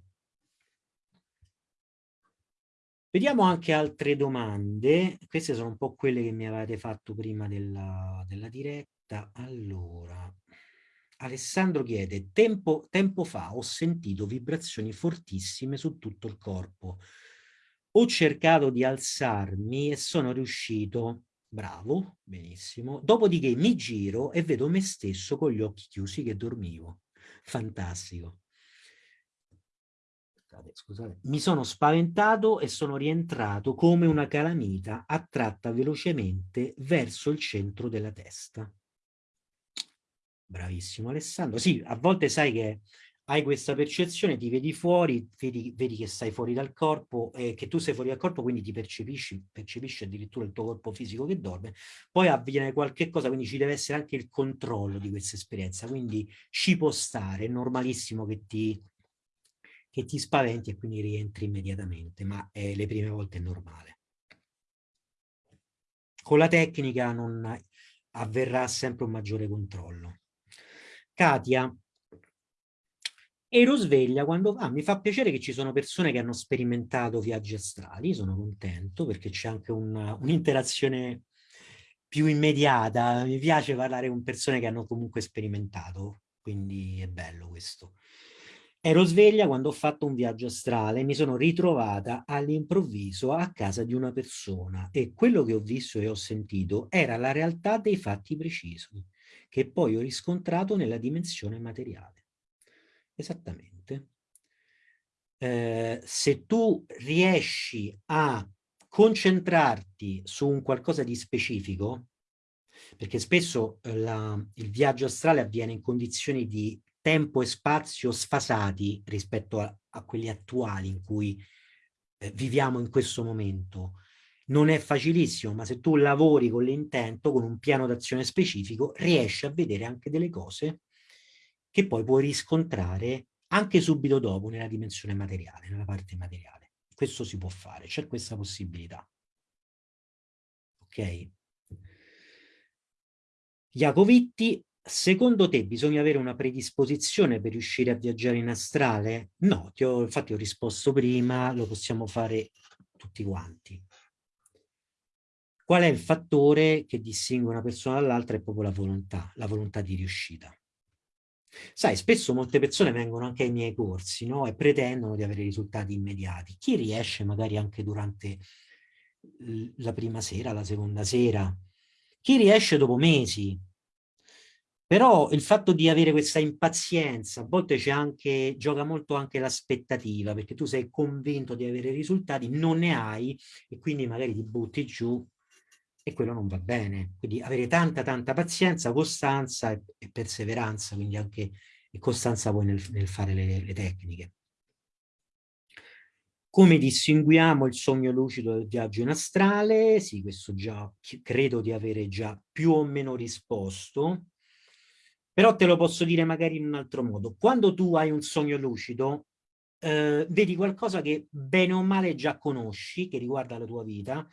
Vediamo anche altre domande, queste sono un po' quelle che mi avete fatto prima della, della diretta. Allora, Alessandro chiede, tempo, tempo fa ho sentito vibrazioni fortissime su tutto il corpo. Ho cercato di alzarmi e sono riuscito, bravo, benissimo, dopodiché mi giro e vedo me stesso con gli occhi chiusi che dormivo. Fantastico scusate, scusate, mi sono spaventato e sono rientrato come una calamita attratta velocemente verso il centro della testa. Bravissimo Alessandro. Sì, a volte sai che hai questa percezione, ti vedi fuori, vedi, vedi che stai fuori dal corpo, eh, che tu sei fuori dal corpo, quindi ti percepisci, percepisci addirittura il tuo corpo fisico che dorme, poi avviene qualche cosa, quindi ci deve essere anche il controllo di questa esperienza, quindi ci può stare, è normalissimo che ti che ti spaventi e quindi rientri immediatamente, ma eh, le prime volte è normale. Con la tecnica non avverrà sempre un maggiore controllo. Katia, ero sveglia quando. Ah, mi fa piacere che ci sono persone che hanno sperimentato viaggi astrali, sono contento perché c'è anche un'interazione un più immediata. Mi piace parlare con persone che hanno comunque sperimentato, quindi è bello questo. Ero sveglia quando ho fatto un viaggio astrale e mi sono ritrovata all'improvviso a casa di una persona e quello che ho visto e ho sentito era la realtà dei fatti precisi che poi ho riscontrato nella dimensione materiale. Esattamente. Eh, se tu riesci a concentrarti su un qualcosa di specifico, perché spesso eh, la, il viaggio astrale avviene in condizioni di tempo e spazio sfasati rispetto a, a quelli attuali in cui eh, viviamo in questo momento. Non è facilissimo, ma se tu lavori con l'intento, con un piano d'azione specifico, riesci a vedere anche delle cose che poi puoi riscontrare anche subito dopo nella dimensione materiale, nella parte materiale. Questo si può fare, c'è questa possibilità. Ok? Jacovitti, secondo te bisogna avere una predisposizione per riuscire a viaggiare in astrale? No, ti ho, infatti ho risposto prima, lo possiamo fare tutti quanti. Qual è il fattore che distingue una persona dall'altra? È proprio la volontà, la volontà di riuscita. Sai, spesso molte persone vengono anche ai miei corsi no? e pretendono di avere risultati immediati. Chi riesce magari anche durante la prima sera, la seconda sera, chi riesce dopo mesi. Però il fatto di avere questa impazienza, a volte c'è anche, gioca molto anche l'aspettativa, perché tu sei convinto di avere risultati, non ne hai e quindi magari ti butti giù e quello non va bene. Quindi avere tanta tanta pazienza, costanza e, e perseveranza, quindi anche costanza poi nel, nel fare le, le, tecniche. Come distinguiamo il sogno lucido dal viaggio in astrale? Sì, questo già credo di avere già più o meno risposto, però te lo posso dire magari in un altro modo. Quando tu hai un sogno lucido, eh, vedi qualcosa che bene o male già conosci, che riguarda la tua vita,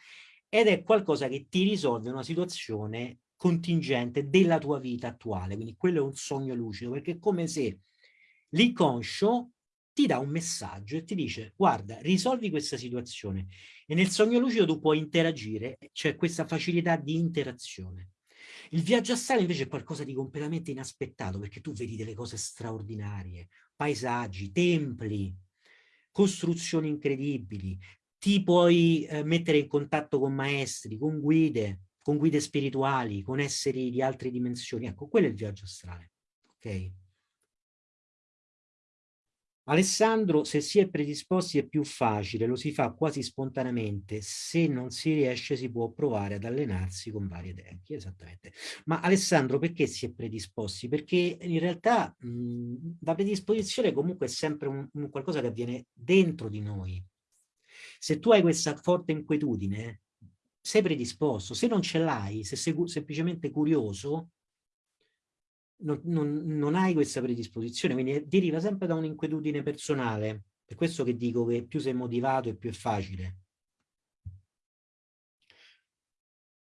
ed è qualcosa che ti risolve una situazione contingente della tua vita attuale, quindi quello è un sogno lucido, perché è come se l'inconscio ti dà un messaggio e ti dice guarda, risolvi questa situazione e nel sogno lucido tu puoi interagire, c'è questa facilità di interazione. Il viaggio astrale invece è qualcosa di completamente inaspettato perché tu vedi delle cose straordinarie, paesaggi, templi, costruzioni incredibili, ti puoi eh, mettere in contatto con maestri, con guide, con guide spirituali, con esseri di altre dimensioni. Ecco, quello è il viaggio astrale. Ok? Alessandro, se si è predisposti è più facile, lo si fa quasi spontaneamente, se non si riesce si può provare ad allenarsi con varie tecniche, esattamente. Ma Alessandro, perché si è predisposti? Perché in realtà mh, la predisposizione comunque è sempre un, un qualcosa che avviene dentro di noi, se tu hai questa forte inquietudine, sei predisposto. Se non ce l'hai, se sei semplicemente curioso, non, non, non, hai questa predisposizione, quindi deriva sempre da un'inquietudine personale. Per questo che dico che più sei motivato e più è facile.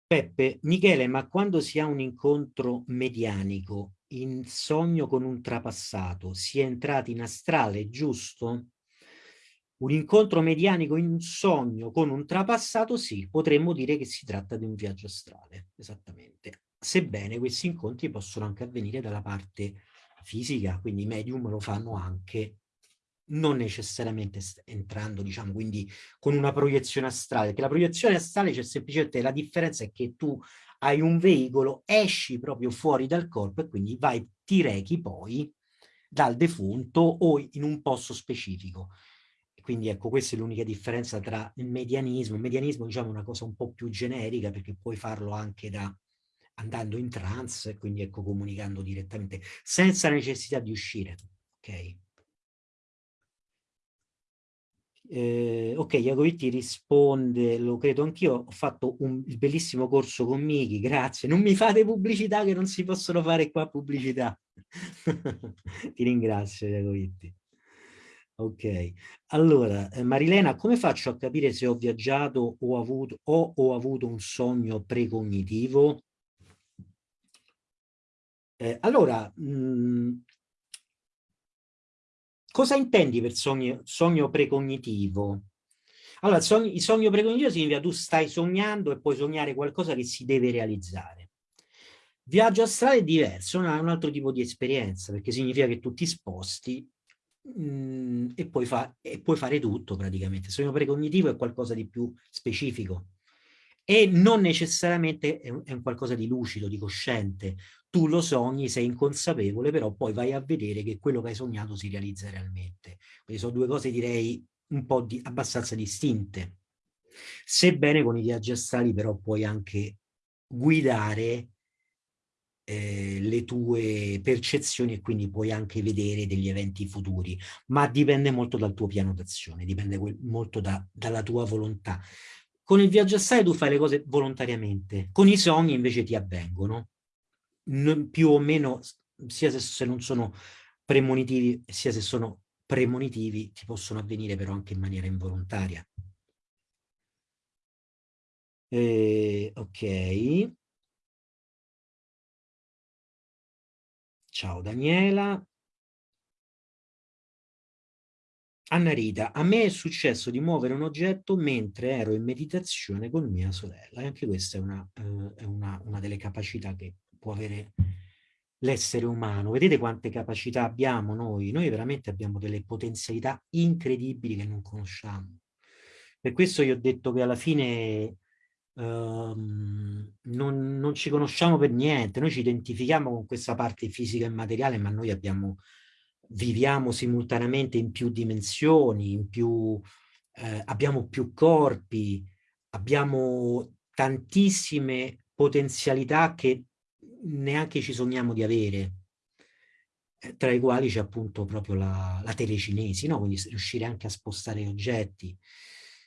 Peppe, Michele, ma quando si ha un incontro medianico, in sogno con un trapassato, si è entrati in astrale, giusto? Un incontro medianico in sogno con un trapassato, sì, potremmo dire che si tratta di un viaggio astrale, esattamente. Sebbene questi incontri possono anche avvenire dalla parte fisica, quindi i medium lo fanno anche non necessariamente entrando, diciamo, quindi con una proiezione astrale, che la proiezione astrale c'è semplicemente la differenza è che tu hai un veicolo, esci proprio fuori dal corpo e quindi vai, ti rechi poi dal defunto o in un posto specifico. Quindi ecco, questa è l'unica differenza tra il medianismo. Il medianismo diciamo, è una cosa un po' più generica perché puoi farlo anche da andando in trance, quindi ecco, comunicando direttamente, senza necessità di uscire. Ok? Eh, ok, Iacovitti risponde, lo credo anch'io, ho fatto un bellissimo corso con Miki, grazie. Non mi fate pubblicità che non si possono fare qua pubblicità. Ti ringrazio, Iacovitti. Ok, allora eh, Marilena, come faccio a capire se ho viaggiato o, avuto, o ho avuto un sogno precognitivo? Eh, allora, mh, mm, cosa intendi per sogno, sogno precognitivo? Allora, sogno, il sogno precognitivo significa tu stai sognando e puoi sognare qualcosa che si deve realizzare. Viaggio astrale è diverso, è un altro tipo di esperienza, perché significa che tu ti sposti mh, e, puoi fa e puoi fare tutto praticamente. Il sogno precognitivo è qualcosa di più specifico e non necessariamente è un, è un qualcosa di lucido, di cosciente. Tu lo sogni, sei inconsapevole, però poi vai a vedere che quello che hai sognato si realizza realmente. Quindi sono due cose direi un po' di, abbastanza distinte. Sebbene con i viaggi astrali però puoi anche guidare eh, le tue percezioni e quindi puoi anche vedere degli eventi futuri, ma dipende molto dal tuo piano d'azione, dipende molto da, dalla tua volontà. Con il viaggio astrale tu fai le cose volontariamente, con i sogni invece ti avvengono, più o meno, sia se, se non sono premonitivi, sia se sono premonitivi, ti possono avvenire però anche in maniera involontaria. Eh, ok. Ciao Daniela. Anna Rita, a me è successo di muovere un oggetto mentre ero in meditazione con mia sorella. E anche questa è una, eh, è una, una delle capacità che può avere l'essere umano. Vedete quante capacità abbiamo noi? Noi veramente abbiamo delle potenzialità incredibili che non conosciamo. Per questo io ho detto che alla fine Ehm, non, non, ci conosciamo per niente, noi ci identifichiamo con questa parte fisica e materiale, ma noi abbiamo, viviamo simultaneamente in più dimensioni, in più, eh, abbiamo più corpi, abbiamo tantissime potenzialità che neanche ci sogniamo di avere, eh, tra i quali c'è appunto proprio la, la telecinesi, no? quindi riuscire anche a spostare oggetti.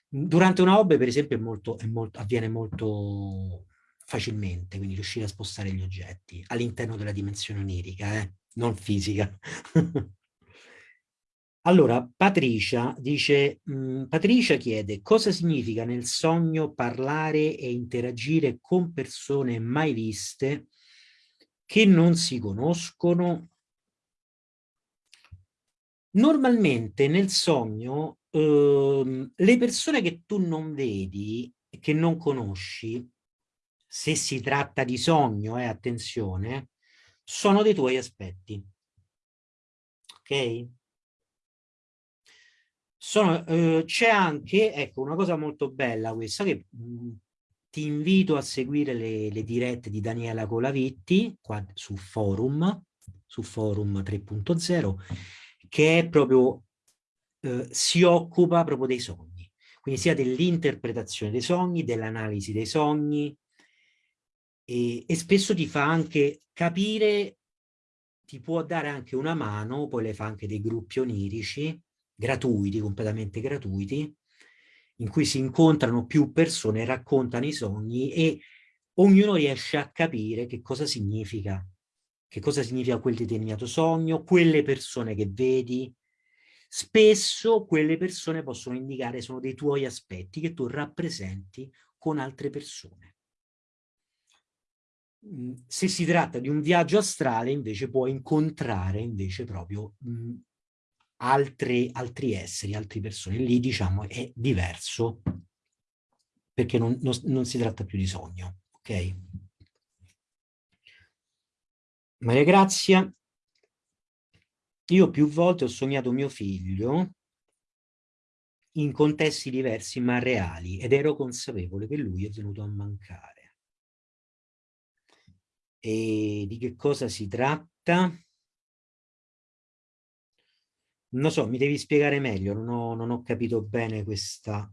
Durante una hobby, per esempio, è molto, è molto, avviene molto facilmente, quindi riuscire a spostare gli oggetti all'interno della dimensione onirica, eh? non fisica. allora, Patricia dice, Patricia chiede cosa significa nel sogno parlare e interagire con persone mai viste che non si conoscono? Normalmente nel sogno Uhm, le persone che tu non vedi, che non conosci, se si tratta di sogno, eh, attenzione, sono dei tuoi aspetti. Ok? Uh, C'è anche, ecco, una cosa molto bella questa, che mh, mhmm, ti invito a seguire le, le, dirette di Daniela Colavitti, qua su Forum, su Forum 3.0, che è proprio eh, si occupa proprio dei sogni, quindi sia dell'interpretazione dei sogni, dell'analisi dei sogni e, e spesso ti fa anche capire, ti può dare anche una mano, poi le fa anche dei gruppi onirici, gratuiti, completamente gratuiti, in cui si incontrano più persone, raccontano i sogni e ognuno riesce a capire che cosa significa, che cosa significa quel determinato sogno, quelle persone che vedi, Spesso quelle persone possono indicare, sono dei tuoi aspetti che tu rappresenti con altre persone. Mm, se si tratta di un viaggio astrale invece puoi incontrare invece proprio mm, altri, altri esseri, altre persone. Lì diciamo è diverso perché non, non, non si tratta più di sogno. Ok? Maria Grazia, io più volte ho sognato mio figlio in contesti diversi ma reali ed ero consapevole che lui è venuto a mancare. E di che cosa si tratta? Non so, mi devi spiegare meglio, non ho, non ho capito bene questa,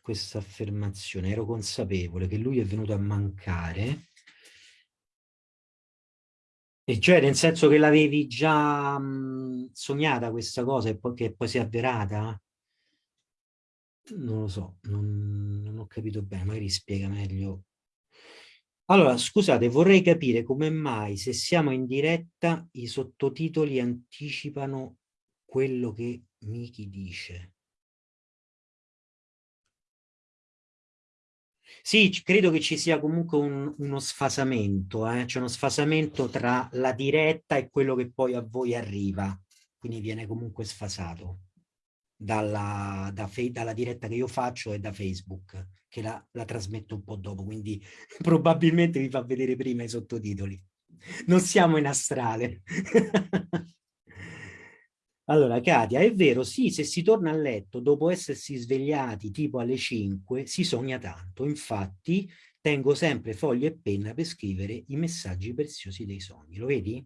questa affermazione. Ero consapevole che lui è venuto a mancare e cioè nel senso che l'avevi già mh, sognata questa cosa e poi, che poi si è avverata? Non lo so, non, non ho capito bene, magari spiega meglio. Allora, scusate, vorrei capire come mai se siamo in diretta i sottotitoli anticipano quello che Miki dice. Sì, credo che ci sia comunque un, uno sfasamento, eh? c'è uno sfasamento tra la diretta e quello che poi a voi arriva, quindi viene comunque sfasato dalla, da dalla diretta che io faccio e da Facebook, che la, la trasmetto un po' dopo, quindi probabilmente vi fa vedere prima i sottotitoli. Non siamo in astrale. Allora, Katia, è vero, sì, se si torna a letto dopo essersi svegliati tipo alle 5, si sogna tanto. Infatti, tengo sempre foglie e penna per scrivere i messaggi preziosi dei sogni. Lo vedi?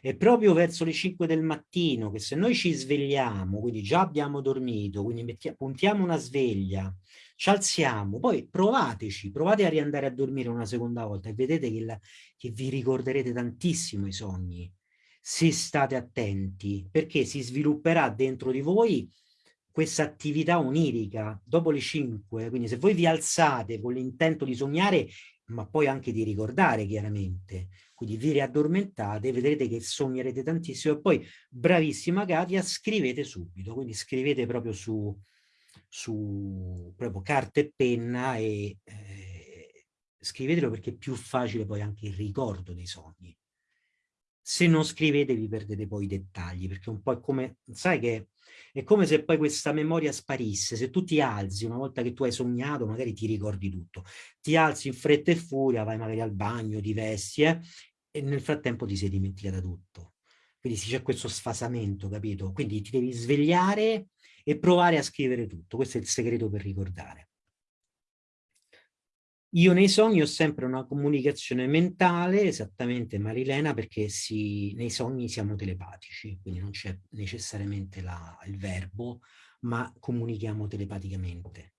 è proprio verso le 5 del mattino che se noi ci svegliamo, quindi già abbiamo dormito, quindi mettiamo, puntiamo una sveglia, ci alziamo, poi provateci, provate a riandare a dormire una seconda volta e vedete che, la, che vi ricorderete tantissimo i sogni, se state attenti, perché si svilupperà dentro di voi questa attività onirica dopo le 5, quindi se voi vi alzate con l'intento di sognare, ma poi anche di ricordare chiaramente, quindi vi riaddormentate, vedrete che sognerete tantissimo e poi bravissima Katia, scrivete subito, quindi scrivete proprio su, su proprio carta e penna e eh, scrivetelo perché è più facile poi anche il ricordo dei sogni. Se non scrivete vi perdete poi i dettagli, perché un po' è come, sai che è come se poi questa memoria sparisse, se tu ti alzi una volta che tu hai sognato magari ti ricordi tutto, ti alzi in fretta e furia, vai magari al bagno, ti vesti eh, e nel frattempo ti sei dimenticata tutto. Quindi c'è questo sfasamento, capito? Quindi ti devi svegliare e provare a scrivere tutto, questo è il segreto per ricordare. Io nei sogni ho sempre una comunicazione mentale, esattamente Marilena, perché si, nei sogni siamo telepatici, quindi non c'è necessariamente la, il verbo, ma comunichiamo telepaticamente.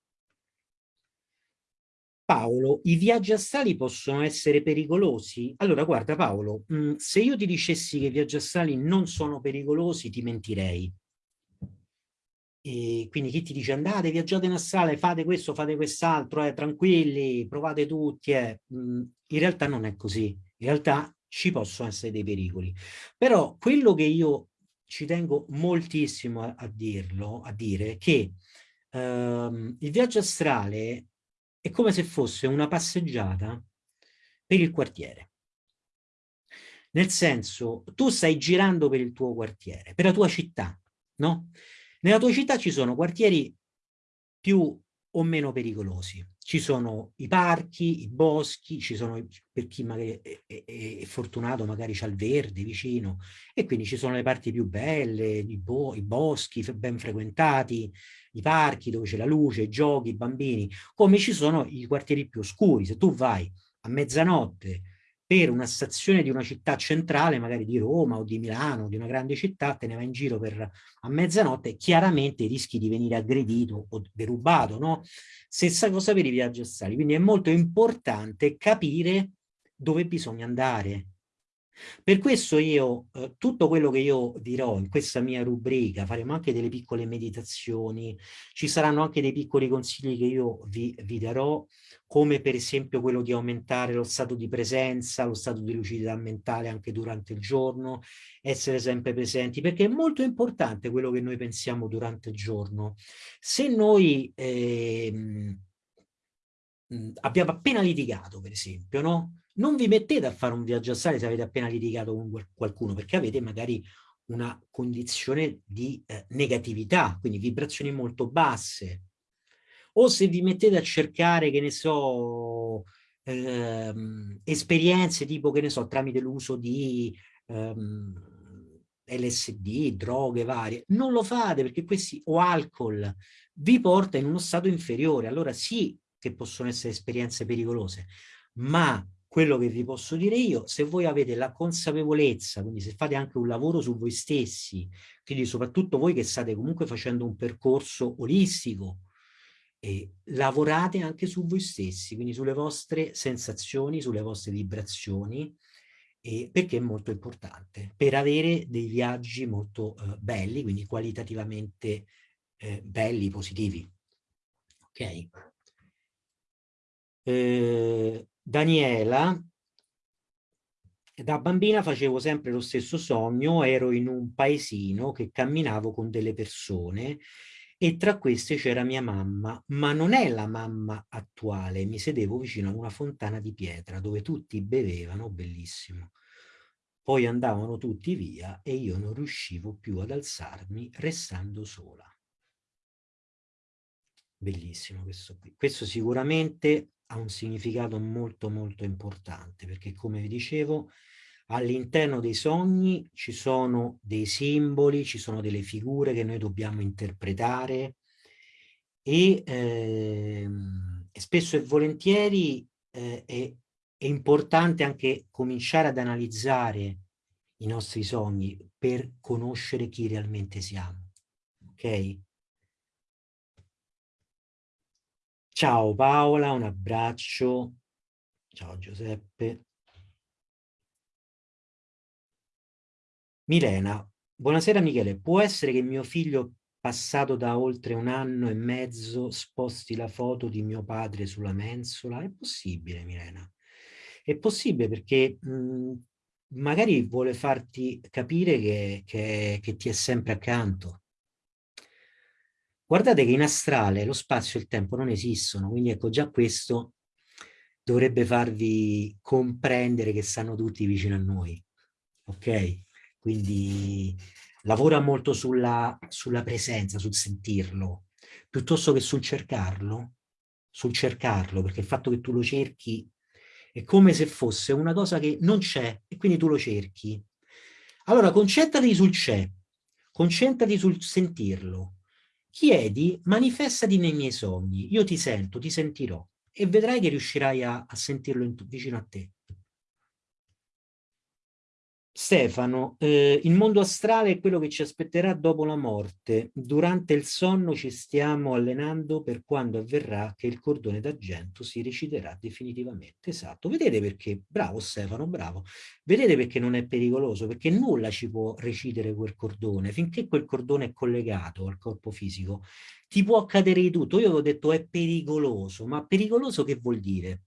Paolo, i viaggi astrali possono essere pericolosi? Allora, guarda Paolo, mh, mm, se io ti dicessi che i viaggi astrali non sono pericolosi, ti mentirei. E quindi chi ti dice andate, viaggiate in astrale, fate questo, fate quest'altro, eh, tranquilli, provate tutti, eh. Mm, in realtà non è così, in realtà ci possono essere dei pericoli. Però quello che io ci tengo moltissimo a, a dirlo, a dire che ehm, il viaggio astrale è come se fosse una passeggiata per il quartiere. Nel senso, tu stai girando per il tuo quartiere, per la tua città, no? Nella tua città ci sono quartieri più o meno pericolosi. Ci sono i parchi, i boschi, ci sono, per chi magari è, è, è fortunato magari c'ha il verde vicino, e quindi ci sono le parti più belle, i, bo i boschi ben frequentati, i parchi dove c'è la luce, i giochi, i bambini, come ci sono i quartieri più oscuri. Se tu vai a mezzanotte per una stazione di una città centrale, magari di Roma o di Milano, di una grande città, te ne vai in giro per, a mezzanotte, chiaramente rischi di venire aggredito o derubato, no? Stessa cosa per i viaggi astrali, quindi è molto importante capire dove bisogna andare, per questo io, eh, tutto quello che io dirò in questa mia rubrica, faremo anche delle piccole meditazioni, ci saranno anche dei piccoli consigli che io vi, vi darò, come per esempio quello di aumentare lo stato di presenza, lo stato di lucidità mentale anche durante il giorno, essere sempre presenti, perché è molto importante quello che noi pensiamo durante il giorno. Se noi eh, abbiamo appena litigato, per esempio, no? Non vi mettete a fare un viaggio astrale se avete appena litigato con qualcuno, perché avete magari una condizione di eh, negatività, quindi vibrazioni molto basse. O se vi mettete a cercare, che ne so, ehm, esperienze tipo, che ne so, tramite l'uso di ehm, LSD, droghe varie, non lo fate perché questi, o alcol, vi porta in uno stato inferiore. Allora sì che possono essere esperienze pericolose, ma quello che vi posso dire io, se voi avete la consapevolezza, quindi se fate anche un lavoro su voi stessi, quindi soprattutto voi che state comunque facendo un percorso olistico, eh, lavorate anche su voi stessi, quindi sulle vostre sensazioni, sulle vostre vibrazioni, eh, perché è molto importante, per avere dei viaggi molto eh, belli, quindi qualitativamente eh, belli, positivi. Ok? Eh, Daniela, da bambina facevo sempre lo stesso sogno, ero in un paesino che camminavo con delle persone e tra queste c'era mia mamma, ma non è la mamma attuale, mi sedevo vicino a una fontana di pietra dove tutti bevevano, bellissimo. Poi andavano tutti via e io non riuscivo più ad alzarmi restando sola. Bellissimo questo qui. Questo sicuramente ha un significato molto molto importante perché come vi dicevo all'interno dei sogni ci sono dei simboli, ci sono delle figure che noi dobbiamo interpretare e, eh, spesso e volentieri eh, è, è importante anche cominciare ad analizzare i nostri sogni per conoscere chi realmente siamo. Ok? Ciao Paola, un abbraccio. Ciao Giuseppe. Milena, buonasera Michele, può essere che mio figlio passato da oltre un anno e mezzo sposti la foto di mio padre sulla mensola? È possibile Milena, è possibile perché mh, magari vuole farti capire che, che, che ti è sempre accanto. Guardate che in astrale lo spazio e il tempo non esistono, quindi ecco già questo dovrebbe farvi comprendere che stanno tutti vicino a noi, ok? Quindi lavora molto sulla, sulla presenza, sul sentirlo, piuttosto che sul cercarlo, sul cercarlo, perché il fatto che tu lo cerchi è come se fosse una cosa che non c'è e quindi tu lo cerchi. Allora concentrati sul c'è, concentrati sul sentirlo, chiedi, manifestati nei miei sogni, io ti sento, ti sentirò e vedrai che riuscirai a, a sentirlo in, vicino a te. Stefano, eh, il mondo astrale è quello che ci aspetterà dopo la morte. Durante il sonno ci stiamo allenando per quando avverrà che il cordone d'argento si reciderà definitivamente. Esatto. Vedete perché? Bravo Stefano, bravo. Vedete perché non è pericoloso? Perché nulla ci può recidere quel cordone. Finché quel cordone è collegato al corpo fisico, ti può accadere di tutto. Io avevo detto è pericoloso, ma pericoloso che vuol dire?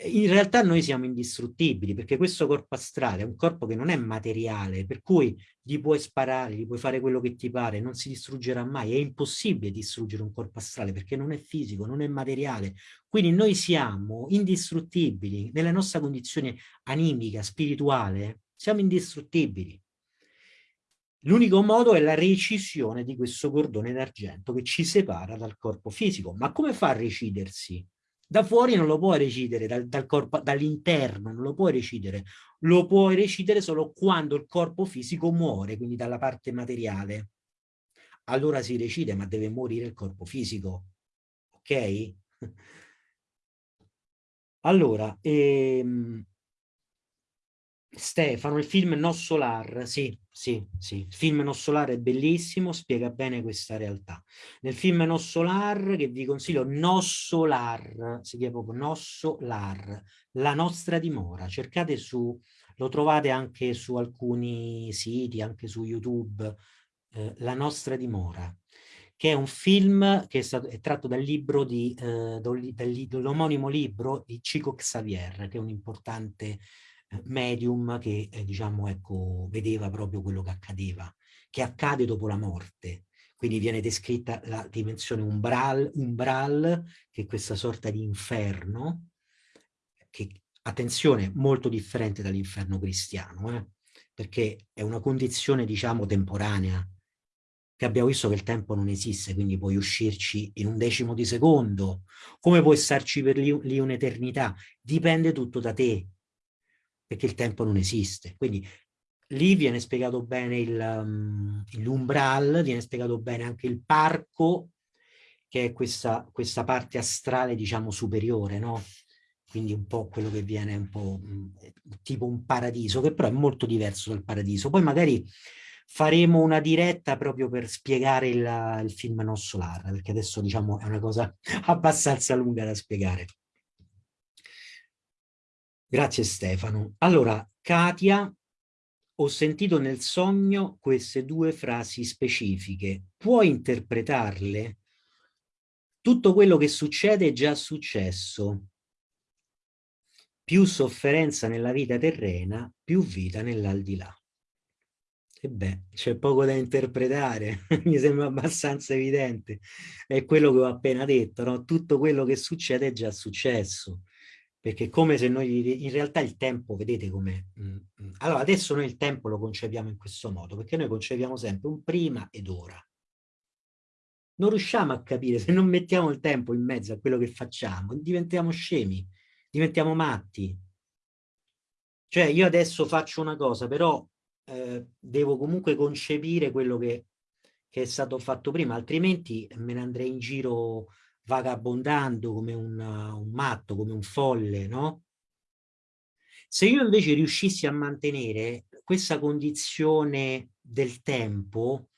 In realtà noi siamo indistruttibili perché questo corpo astrale è un corpo che non è materiale, per cui gli puoi sparare, gli puoi fare quello che ti pare, non si distruggerà mai, è impossibile distruggere un corpo astrale perché non è fisico, non è materiale, quindi noi siamo indistruttibili, nella nostra condizione animica, spirituale, siamo indistruttibili. L'unico modo è la recisione di questo cordone d'argento che ci separa dal corpo fisico. Ma come fa a recidersi? Da fuori non lo puoi recidere, dal, dal dall'interno non lo puoi recidere, lo puoi recidere solo quando il corpo fisico muore, quindi dalla parte materiale. Allora si recide, ma deve morire il corpo fisico. Ok? Allora, ehm, Stefano, il film No Solar, sì, sì, sì, il film No Solar è bellissimo, spiega bene questa realtà. Nel film No Solar, che vi consiglio, No Solar, si chiama proprio No Solar, la nostra dimora, cercate su, lo trovate anche su alcuni siti, anche su YouTube, eh, La nostra dimora, che è un film che è, stato, è tratto dal libro di, eh, dall'omonimo libro di Chico Xavier, che è un importante medium che eh, diciamo ecco vedeva proprio quello che accadeva che accade dopo la morte. Quindi viene descritta la dimensione umbral, umbral che è questa sorta di inferno che attenzione molto differente dall'inferno cristiano eh? perché è una condizione diciamo temporanea che abbiamo visto che il tempo non esiste, quindi puoi uscirci in un decimo di secondo, come puoi starci per lì, lì un'eternità, dipende tutto da te, perché il tempo non esiste. Quindi lì viene spiegato bene um, l'umbral, viene spiegato bene anche il parco, che è questa, questa parte astrale, diciamo, superiore, no? Quindi un po' quello che viene un po' mm, tipo un paradiso, che però è molto diverso dal paradiso. Poi magari faremo una diretta proprio per spiegare il, il film Non Solar, perché adesso diciamo è una cosa abbastanza lunga da spiegare. Grazie Stefano. Allora, Katia, ho sentito nel sogno queste due frasi specifiche. Puoi interpretarle? Tutto quello che succede è già successo. Più sofferenza nella vita terrena, più vita nell'aldilà. E beh, c'è poco da interpretare, mi sembra abbastanza evidente. È quello che ho appena detto, no? Tutto quello che succede è già successo perché come se noi, in realtà il tempo, vedete come... Mm, mm. Allora, adesso noi il tempo lo concepiamo in questo modo, perché noi concepiamo sempre un prima ed ora. Non riusciamo a capire, se non mettiamo il tempo in mezzo a quello che facciamo, diventiamo scemi, diventiamo matti. Cioè, io adesso faccio una cosa, però eh, devo comunque concepire quello che, che è stato fatto prima, altrimenti me ne andrei in giro vagabondando come un, un matto, come un folle, no? Se io invece riuscissi a mantenere questa condizione del tempo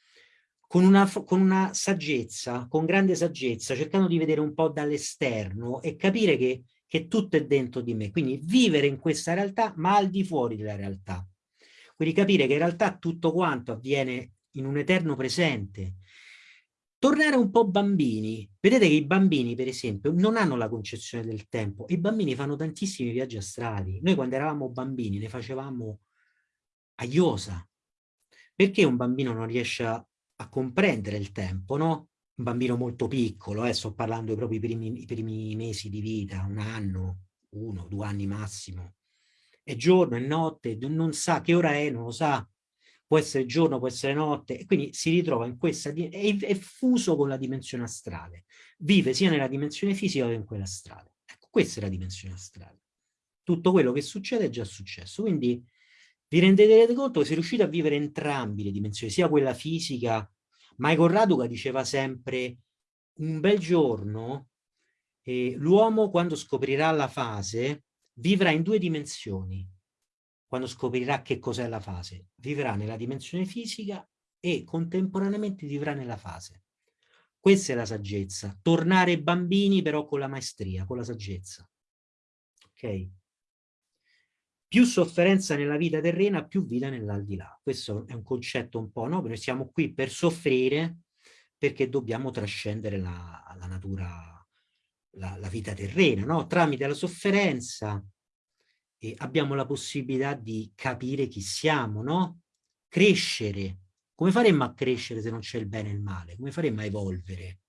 con una, con una saggezza, con grande saggezza, cercando di vedere un po' dall'esterno e capire che, che tutto è dentro di me. Quindi vivere in questa realtà, ma al di fuori della realtà. Quindi capire che in realtà tutto quanto avviene in un eterno presente. Tornare un po' bambini. Vedete che i bambini, per esempio, non hanno la concezione del tempo. I bambini fanno tantissimi viaggi astrali. Noi quando eravamo bambini ne facevamo a iosa. Perché un bambino non riesce a a comprendere il tempo, no? Un bambino molto piccolo, eh, sto parlando proprio i primi, i primi mesi di vita, un anno, uno, due anni massimo. È giorno, è notte, non sa che ora è, non lo sa, può essere giorno, può essere notte, e quindi si ritrova in questa, è, è fuso con la dimensione astrale, vive sia nella dimensione fisica che in quella astrale. Ecco, questa è la dimensione astrale. Tutto quello che succede è già successo, quindi vi rendete conto che se riuscite a vivere entrambi le dimensioni, sia quella fisica, Michael Raduca diceva sempre un bel giorno eh, l'uomo quando scoprirà la fase vivrà in due dimensioni, quando scoprirà che cos'è la fase, vivrà nella dimensione fisica e contemporaneamente vivrà nella fase. Questa è la saggezza, tornare bambini però con la maestria, con la saggezza. Ok? più sofferenza nella vita terrena, più vita nell'aldilà. Questo è un concetto un po', no? Noi siamo qui per soffrire perché dobbiamo trascendere la, la natura, la, la, vita terrena, no? Tramite la sofferenza eh, abbiamo la possibilità di capire chi siamo, no? Crescere. Come faremmo a crescere se non c'è il bene e il male? Come faremmo a evolvere?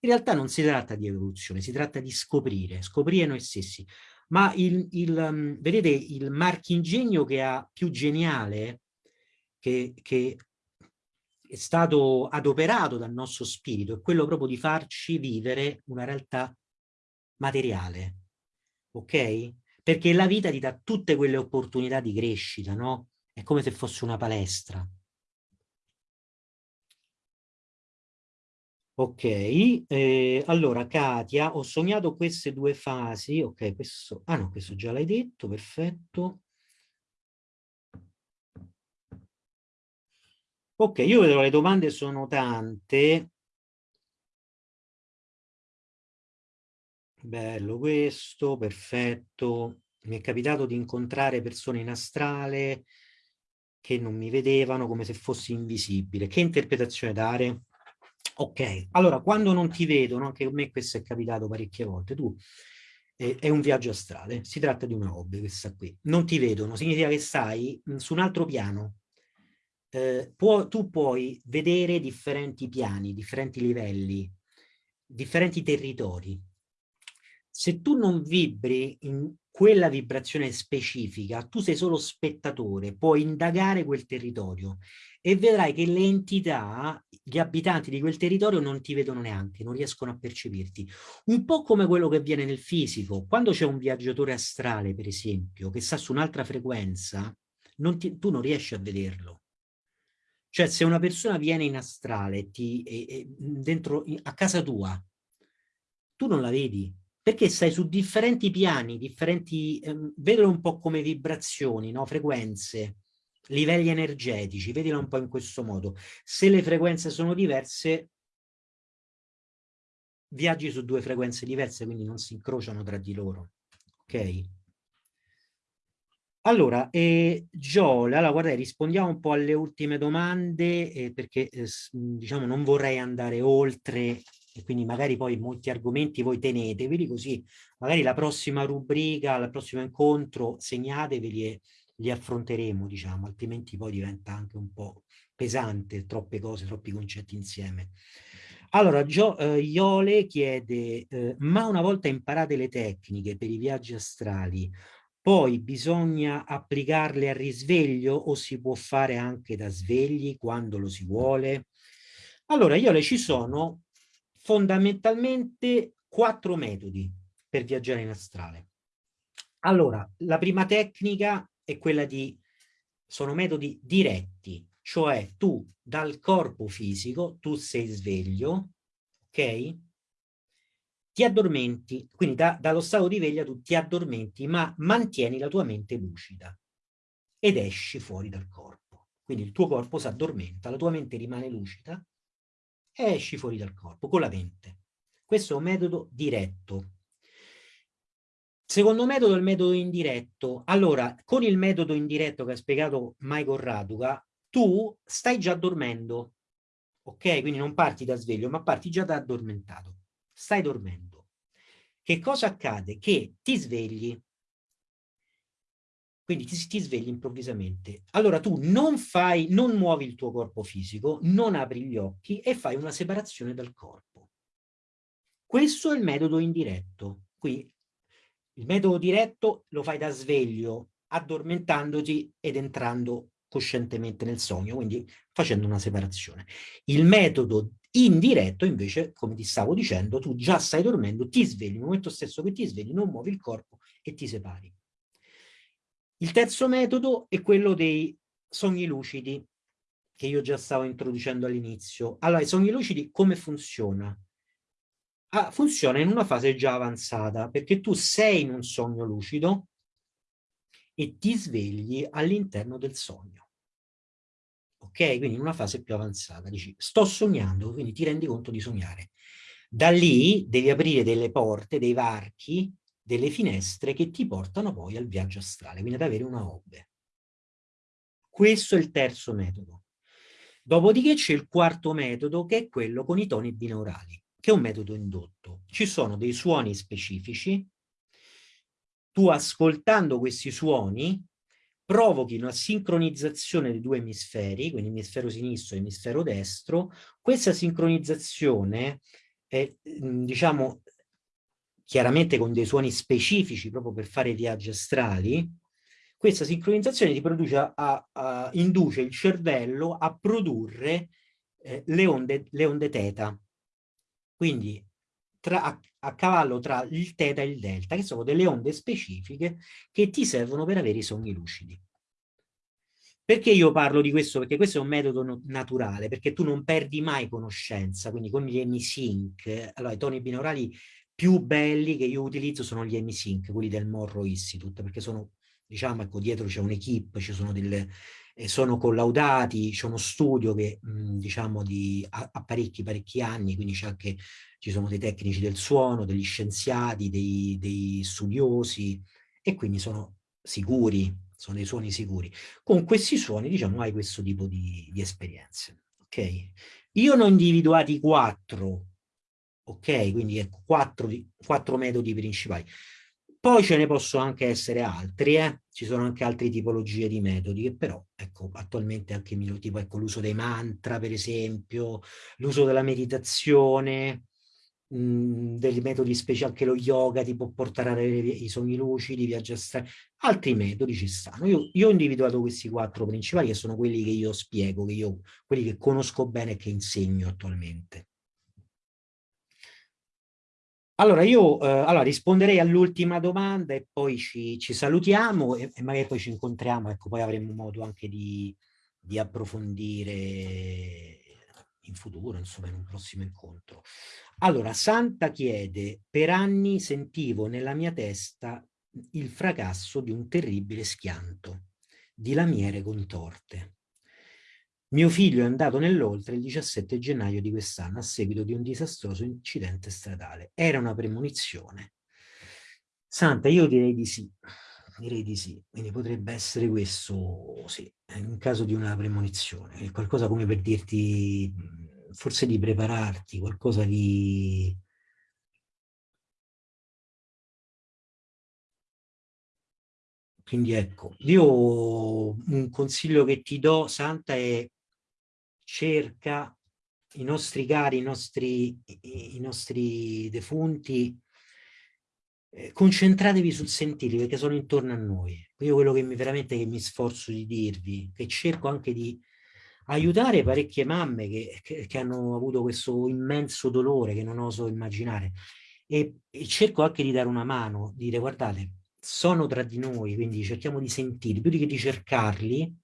In realtà non si tratta di evoluzione, si tratta di scoprire, scoprire noi stessi ma il, il, um, vedete il marchingegno che ha più geniale, che, che è stato adoperato dal nostro spirito, è quello proprio di farci vivere una realtà materiale, ok? Perché la vita ti dà tutte quelle opportunità di crescita, no? È come se fosse una palestra. Ok, eh, allora Katia, ho sognato queste due fasi, ok, questo, ah no, questo già l'hai detto, perfetto. Ok, io vedo le domande sono tante. Bello questo, perfetto. Mi è capitato di incontrare persone in astrale che non mi vedevano come se fossi invisibile. Che interpretazione dare? Ok, allora quando non ti vedono, anche a me questo è capitato parecchie volte, tu eh, è un viaggio astrale, si tratta di una hobby questa qui, non ti vedono, significa che stai mh, su un altro piano, eh, può, tu puoi vedere differenti piani, differenti livelli, differenti territori. Se tu non vibri in quella vibrazione specifica, tu sei solo spettatore, puoi indagare quel territorio e vedrai che le entità, gli abitanti di quel territorio non ti vedono neanche, non riescono a percepirti. Un po' come quello che avviene nel fisico. Quando c'è un viaggiatore astrale, per esempio, che sta su un'altra frequenza, non ti, tu non riesci a vederlo. Cioè, se una persona viene in astrale ti, e, e, dentro, a casa tua, tu non la vedi, perché stai su differenti piani, differenti, ehm, vedilo un po' come vibrazioni, no? frequenze, livelli energetici, vedilo un po' in questo modo. Se le frequenze sono diverse, viaggi su due frequenze diverse, quindi non si incrociano tra di loro. Ok? Allora, eh, Giole, allora guarda, rispondiamo un po' alle ultime domande eh, perché eh, diciamo non vorrei andare oltre e quindi magari poi molti argomenti voi teneteveli così magari la prossima rubrica, il prossimo incontro segnateveli e li affronteremo, diciamo, altrimenti poi diventa anche un po' pesante, troppe cose, troppi concetti insieme. Allora, Gio, eh, Iole chiede, eh, ma una volta imparate le tecniche per i viaggi astrali, poi bisogna applicarle a risveglio o si può fare anche da svegli quando lo si vuole? Allora, Iole, ci sono fondamentalmente quattro metodi per viaggiare in astrale. Allora, la prima tecnica è quella di, sono metodi diretti, cioè tu dal corpo fisico, tu sei sveglio, ok? ti addormenti, quindi da, dallo stato di veglia tu ti addormenti, ma mantieni la tua mente lucida ed esci fuori dal corpo. Quindi il tuo corpo si addormenta, la tua mente rimane lucida e esci fuori dal corpo con la mente. Questo è un metodo diretto. Secondo metodo è il metodo indiretto. Allora, con il metodo indiretto che ha spiegato Michael Raduca, tu stai già dormendo, ok? Quindi non parti da sveglio, ma parti già da addormentato. Stai dormendo. Che cosa accade? Che ti svegli, quindi ti, ti, svegli improvvisamente. Allora tu non fai, non muovi il tuo corpo fisico, non apri gli occhi e fai una separazione dal corpo. Questo è il metodo indiretto. Qui il metodo diretto lo fai da sveglio, addormentandoti ed entrando coscientemente nel sogno, quindi facendo una separazione. Il metodo indiretto invece, come ti stavo dicendo, tu già stai dormendo, ti svegli, nel momento stesso che ti svegli non muovi il corpo e ti separi. Il terzo metodo è quello dei sogni lucidi, che io già stavo introducendo all'inizio. Allora, i sogni lucidi come funziona? Ah, funziona in una fase già avanzata, perché tu sei in un sogno lucido e ti svegli all'interno del sogno. Ok? Quindi in una fase più avanzata. Dici, sto sognando, quindi ti rendi conto di sognare. Da lì devi aprire delle porte, dei varchi, delle finestre che ti portano poi al viaggio astrale, quindi ad avere una hobby. Questo è il terzo metodo. Dopodiché c'è il quarto metodo che è quello con i toni binaurali, che è un metodo indotto. Ci sono dei suoni specifici tu ascoltando questi suoni provochi una sincronizzazione dei due emisferi, quindi emisfero sinistro e emisfero destro, questa sincronizzazione mm, diciamo, chiaramente con dei suoni specifici proprio per fare viaggi astrali, questa sincronizzazione ti produce a, a, induce il cervello a produrre eh, le, onde, le onde teta. Quindi tra, a, a, cavallo tra il teta e il delta, che sono delle onde specifiche che ti servono per avere i sogni lucidi. Perché io parlo di questo? Perché questo è un metodo no naturale, perché tu non perdi mai conoscenza, quindi con gli emisync, allora i toni binaurali più belli che io utilizzo sono gli emisync, quelli del Morro Institute, perché sono, diciamo, ecco, dietro c'è un'equipe, ci sono delle, eh, sono collaudati, c'è uno studio che, diciamo, di, ha, ha parecchi, parecchi anni, quindi c'è anche ci sono dei tecnici del suono, degli scienziati, dei, dei studiosi e quindi sono sicuri, sono dei suoni sicuri. Con questi suoni, diciamo, hai questo tipo di, di esperienze. Ok? Io ne ho individuati quattro, ok? Quindi ecco, quattro, quattro metodi principali. Poi ce ne possono anche essere altri, eh? ci sono anche altre tipologie di metodi che però, ecco, attualmente anche tipo ecco, l'uso dei mantra, per esempio, l'uso della meditazione, mh, dei metodi speciali, anche lo yoga ti può portare a avere i sogni lucidi, viaggi astrali, altri metodi ci stanno. Io, io, ho individuato questi quattro principali che sono quelli che io spiego, che io, quelli che conosco bene e che insegno attualmente. Allora, io eh, allora, risponderei all'ultima domanda e poi ci, ci salutiamo e, e, magari poi ci incontriamo, ecco, poi avremo modo anche di, di approfondire in futuro, insomma, in un prossimo incontro. Allora, Santa chiede, per anni sentivo nella mia testa il fracasso di un terribile schianto, di lamiere contorte. Mio figlio è andato nell'oltre il 17 gennaio di quest'anno a seguito di un disastroso incidente stradale. Era una premonizione. Santa, io direi di sì, direi di sì, quindi potrebbe essere questo, sì, in caso di una premonizione, qualcosa come per dirti forse di prepararti, qualcosa di... Quindi ecco, io un consiglio che ti do, Santa, è cerca i nostri cari, i nostri, i nostri defunti, eh, concentratevi sul sentirli perché sono intorno a noi. Io quello che mi veramente che mi sforzo di dirvi, che cerco anche di aiutare parecchie mamme che, che, che, hanno avuto questo immenso dolore che non oso immaginare e, e, cerco anche di dare una mano, dire guardate, sono tra di noi, quindi cerchiamo di sentirli, più di che di cercarli,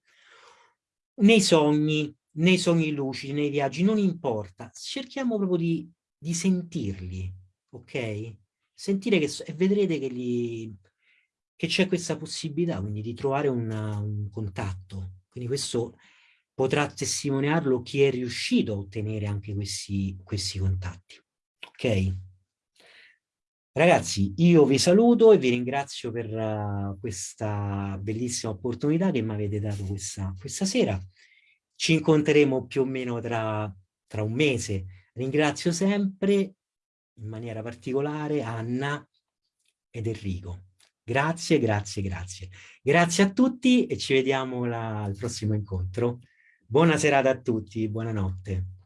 nei sogni, nei sogni lucidi, nei viaggi, non importa, cerchiamo proprio di, di sentirli, ok? Sentire che, e vedrete che, c'è questa possibilità, quindi di trovare una, un contatto. Quindi questo potrà testimoniarlo chi è riuscito a ottenere anche questi, questi contatti, ok? Ragazzi, io vi saluto e vi ringrazio per uh, questa bellissima opportunità che mi avete dato questa, questa sera. Ci incontreremo più o meno tra, tra un mese. Ringrazio sempre in maniera particolare Anna ed Enrico. Grazie, grazie, grazie. Grazie a tutti e ci vediamo la, al prossimo incontro. Buona serata a tutti, buonanotte.